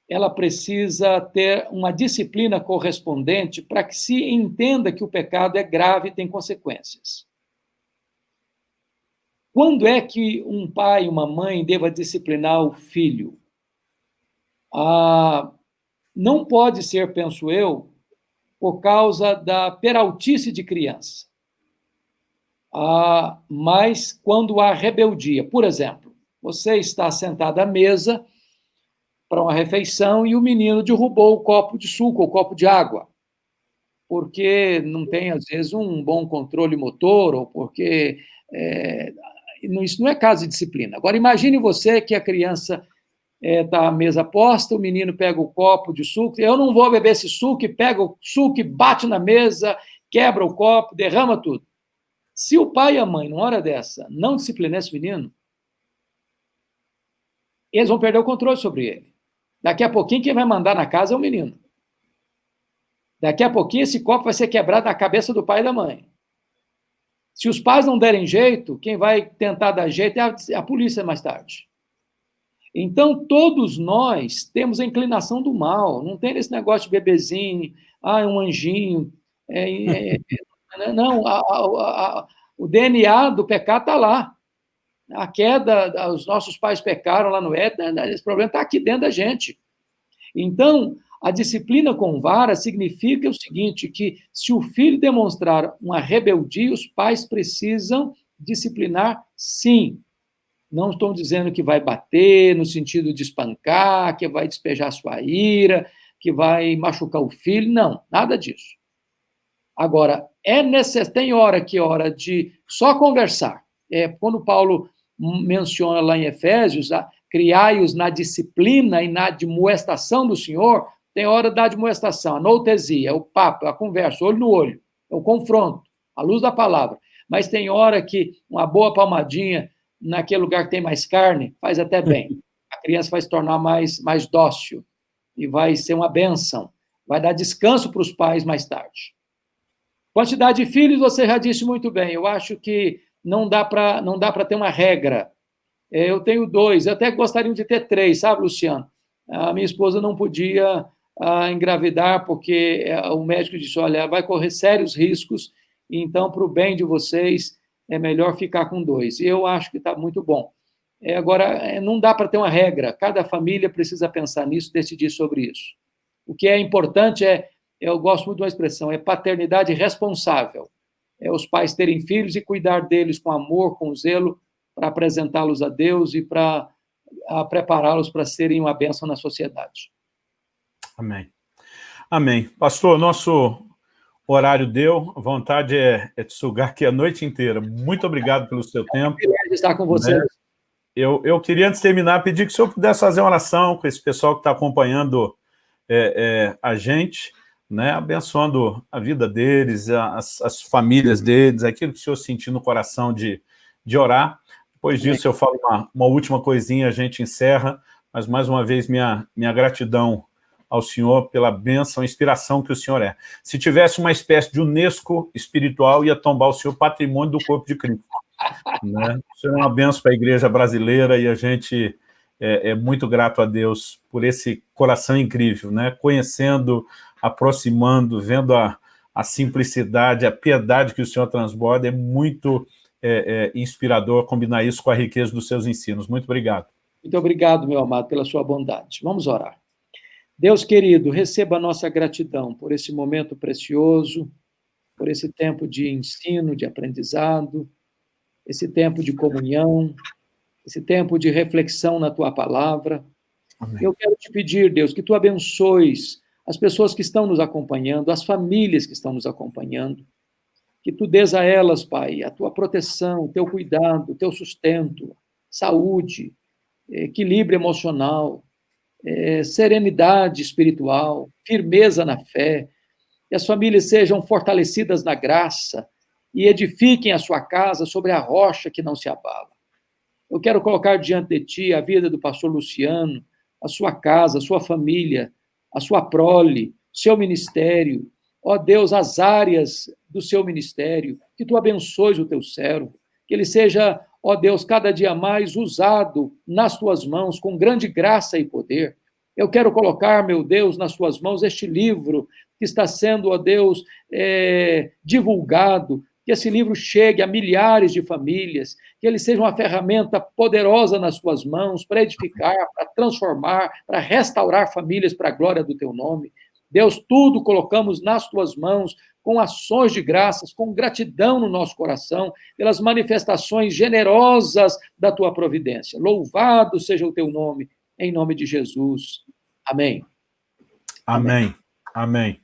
Speaker 2: ela precisa ter uma disciplina correspondente para que se entenda que o pecado é grave e tem consequências. Quando é que um pai uma mãe deva disciplinar o filho? Ah, não pode ser, penso eu, por causa da peraltice de criança. Ah, mas quando há rebeldia, por exemplo, você está sentado à mesa para uma refeição e o menino derrubou o copo de suco, o copo de água, porque não tem, às vezes, um bom controle motor ou porque. É, isso não é caso de disciplina. Agora, imagine você que a criança está é, tá a mesa posta, o menino pega o copo de suco, eu não vou beber esse suco, pega o suco bate na mesa, quebra o copo, derrama tudo. Se o pai e a mãe, numa hora dessa, não disciplinar esse menino, eles vão perder o controle sobre ele. Daqui a pouquinho, quem vai mandar na casa é o menino. Daqui a pouquinho, esse copo vai ser quebrado na cabeça do pai e da mãe. Se os pais não derem jeito, quem vai tentar dar jeito é a, a polícia mais tarde. Então, todos nós temos a inclinação do mal, não tem esse negócio de bebezinho, ah, é um anjinho. É, é, é, é não, a, a, o DNA do pecado está lá. A queda, os nossos pais pecaram lá no Éden, né, esse problema está aqui dentro da gente. Então, a disciplina com vara significa o seguinte, que se o filho demonstrar uma rebeldia, os pais precisam disciplinar sim, não estou dizendo que vai bater no sentido de espancar, que vai despejar sua ira, que vai machucar o filho. Não, nada disso. Agora, é necessário, tem hora que é hora de só conversar. É, quando Paulo menciona lá em Efésios, criai-os na disciplina e na admoestação do Senhor, tem hora da admoestação, a noutesia, o papo, a conversa, olho no olho, é o confronto, a luz da palavra. mas tem hora que uma boa palmadinha naquele lugar que tem mais carne faz até bem. A criança vai se tornar mais, mais dócil e vai ser uma benção. Vai dar descanso para os pais mais tarde. Quantidade de filhos, você já disse muito bem. Eu acho que não dá para ter uma regra. É, eu tenho dois, eu até gostaria de ter três, sabe, Luciano? A minha esposa não podia a engravidar porque é, o médico disse, olha, vai correr sérios riscos, então, para o bem de vocês, é melhor ficar com dois. Eu acho que está muito bom. É, agora, é, não dá para ter uma regra, cada família precisa pensar nisso, decidir sobre isso. O que é importante é, eu gosto muito de uma expressão, é paternidade responsável. É os pais terem filhos e cuidar deles com amor, com zelo, para apresentá-los a Deus e para prepará-los para serem uma bênção na sociedade.
Speaker 1: Amém. Amém. Pastor, nosso horário deu, a vontade é, é te sugar aqui a noite inteira. Muito obrigado pelo seu tempo.
Speaker 2: É estar com você. Né?
Speaker 1: Eu, eu queria, antes de terminar, pedir que o senhor pudesse fazer uma oração com esse pessoal que está acompanhando é, é, a gente, né, abençoando a vida deles, as, as, famílias deles, aquilo que o senhor sentir no coração de, de orar. Depois disso, eu falo uma, uma última coisinha, a gente encerra, mas mais uma vez minha, minha gratidão ao Senhor pela bênção, inspiração que o Senhor é. Se tivesse uma espécie de Unesco espiritual, ia tombar o Senhor patrimônio do corpo de Cristo. Né? Isso é uma bênção para a igreja brasileira e a gente é, é, muito grato a Deus por esse coração incrível, né? conhecendo, aproximando, vendo a, a simplicidade, a piedade que o Senhor transborda, é muito é, é, inspirador combinar isso com a riqueza dos seus ensinos. Muito obrigado.
Speaker 2: Muito obrigado, meu amado, pela sua bondade. Vamos orar. Deus querido, receba a nossa gratidão por esse momento precioso, por esse tempo de ensino, de aprendizado, esse tempo de comunhão, esse tempo de reflexão na tua palavra. Amém. Eu quero te pedir, Deus, que tu abençoes as pessoas que estão nos acompanhando, as famílias que estão nos acompanhando, que tu dês a elas, Pai, a tua proteção, o teu cuidado, o teu sustento, saúde, equilíbrio emocional, é, serenidade espiritual, firmeza na fé, que as famílias sejam fortalecidas na graça e edifiquem a sua casa sobre a rocha que não se abala. Eu quero colocar diante de ti a vida do pastor Luciano, a sua casa, a sua família, a sua prole, seu ministério. Ó Deus, as áreas do seu ministério, que tu abençoes o teu servo, que ele seja ó Deus, cada dia mais usado nas tuas mãos com grande graça e poder. Eu quero colocar, meu Deus, nas tuas mãos este livro que está sendo, ó Deus, é, divulgado, que esse livro chegue a milhares de famílias, que ele seja uma ferramenta poderosa nas tuas mãos para edificar, para transformar, para restaurar famílias para a glória do teu nome. Deus, tudo colocamos nas tuas mãos, com ações de graças, com gratidão no nosso coração, pelas manifestações generosas da tua providência. Louvado seja o teu nome, em nome de Jesus. Amém.
Speaker 1: Amém. Amém.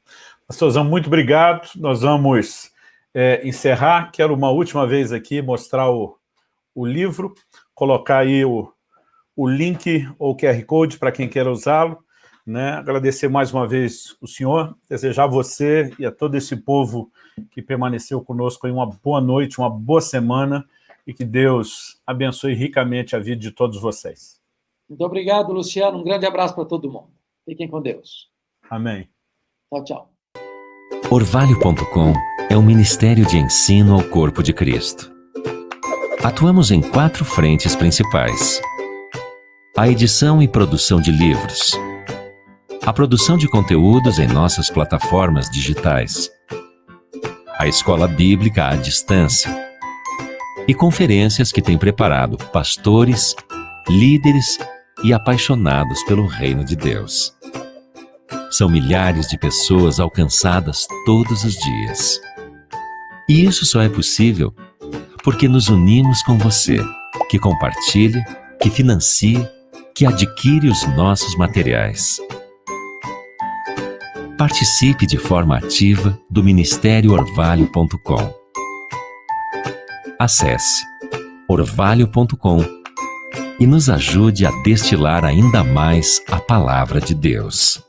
Speaker 1: Pastorzão, muito obrigado. Nós vamos é, encerrar. Quero uma última vez aqui mostrar o, o livro, colocar aí o, o link ou QR Code para quem queira usá-lo. Né? Agradecer mais uma vez o senhor, desejar a você e a todo esse povo que permaneceu conosco aí uma boa noite, uma boa semana e que Deus abençoe ricamente a vida de todos vocês.
Speaker 2: Muito obrigado, Luciano. Um grande abraço para todo mundo. Fiquem com Deus.
Speaker 1: Amém.
Speaker 2: Tchau, tchau.
Speaker 3: Orvalho.com é um ministério de ensino ao corpo de Cristo. Atuamos em quatro frentes principais. A edição e produção de livros a produção de conteúdos em nossas plataformas digitais, a escola bíblica à distância e conferências que tem preparado pastores, líderes e apaixonados pelo reino de Deus. São milhares de pessoas alcançadas todos os dias. E isso só é possível porque nos unimos com você, que compartilha, que financia, que adquire os nossos materiais. Participe de forma ativa do Ministério Orvalho.com. Acesse orvalho.com e nos ajude a destilar ainda mais a palavra de Deus.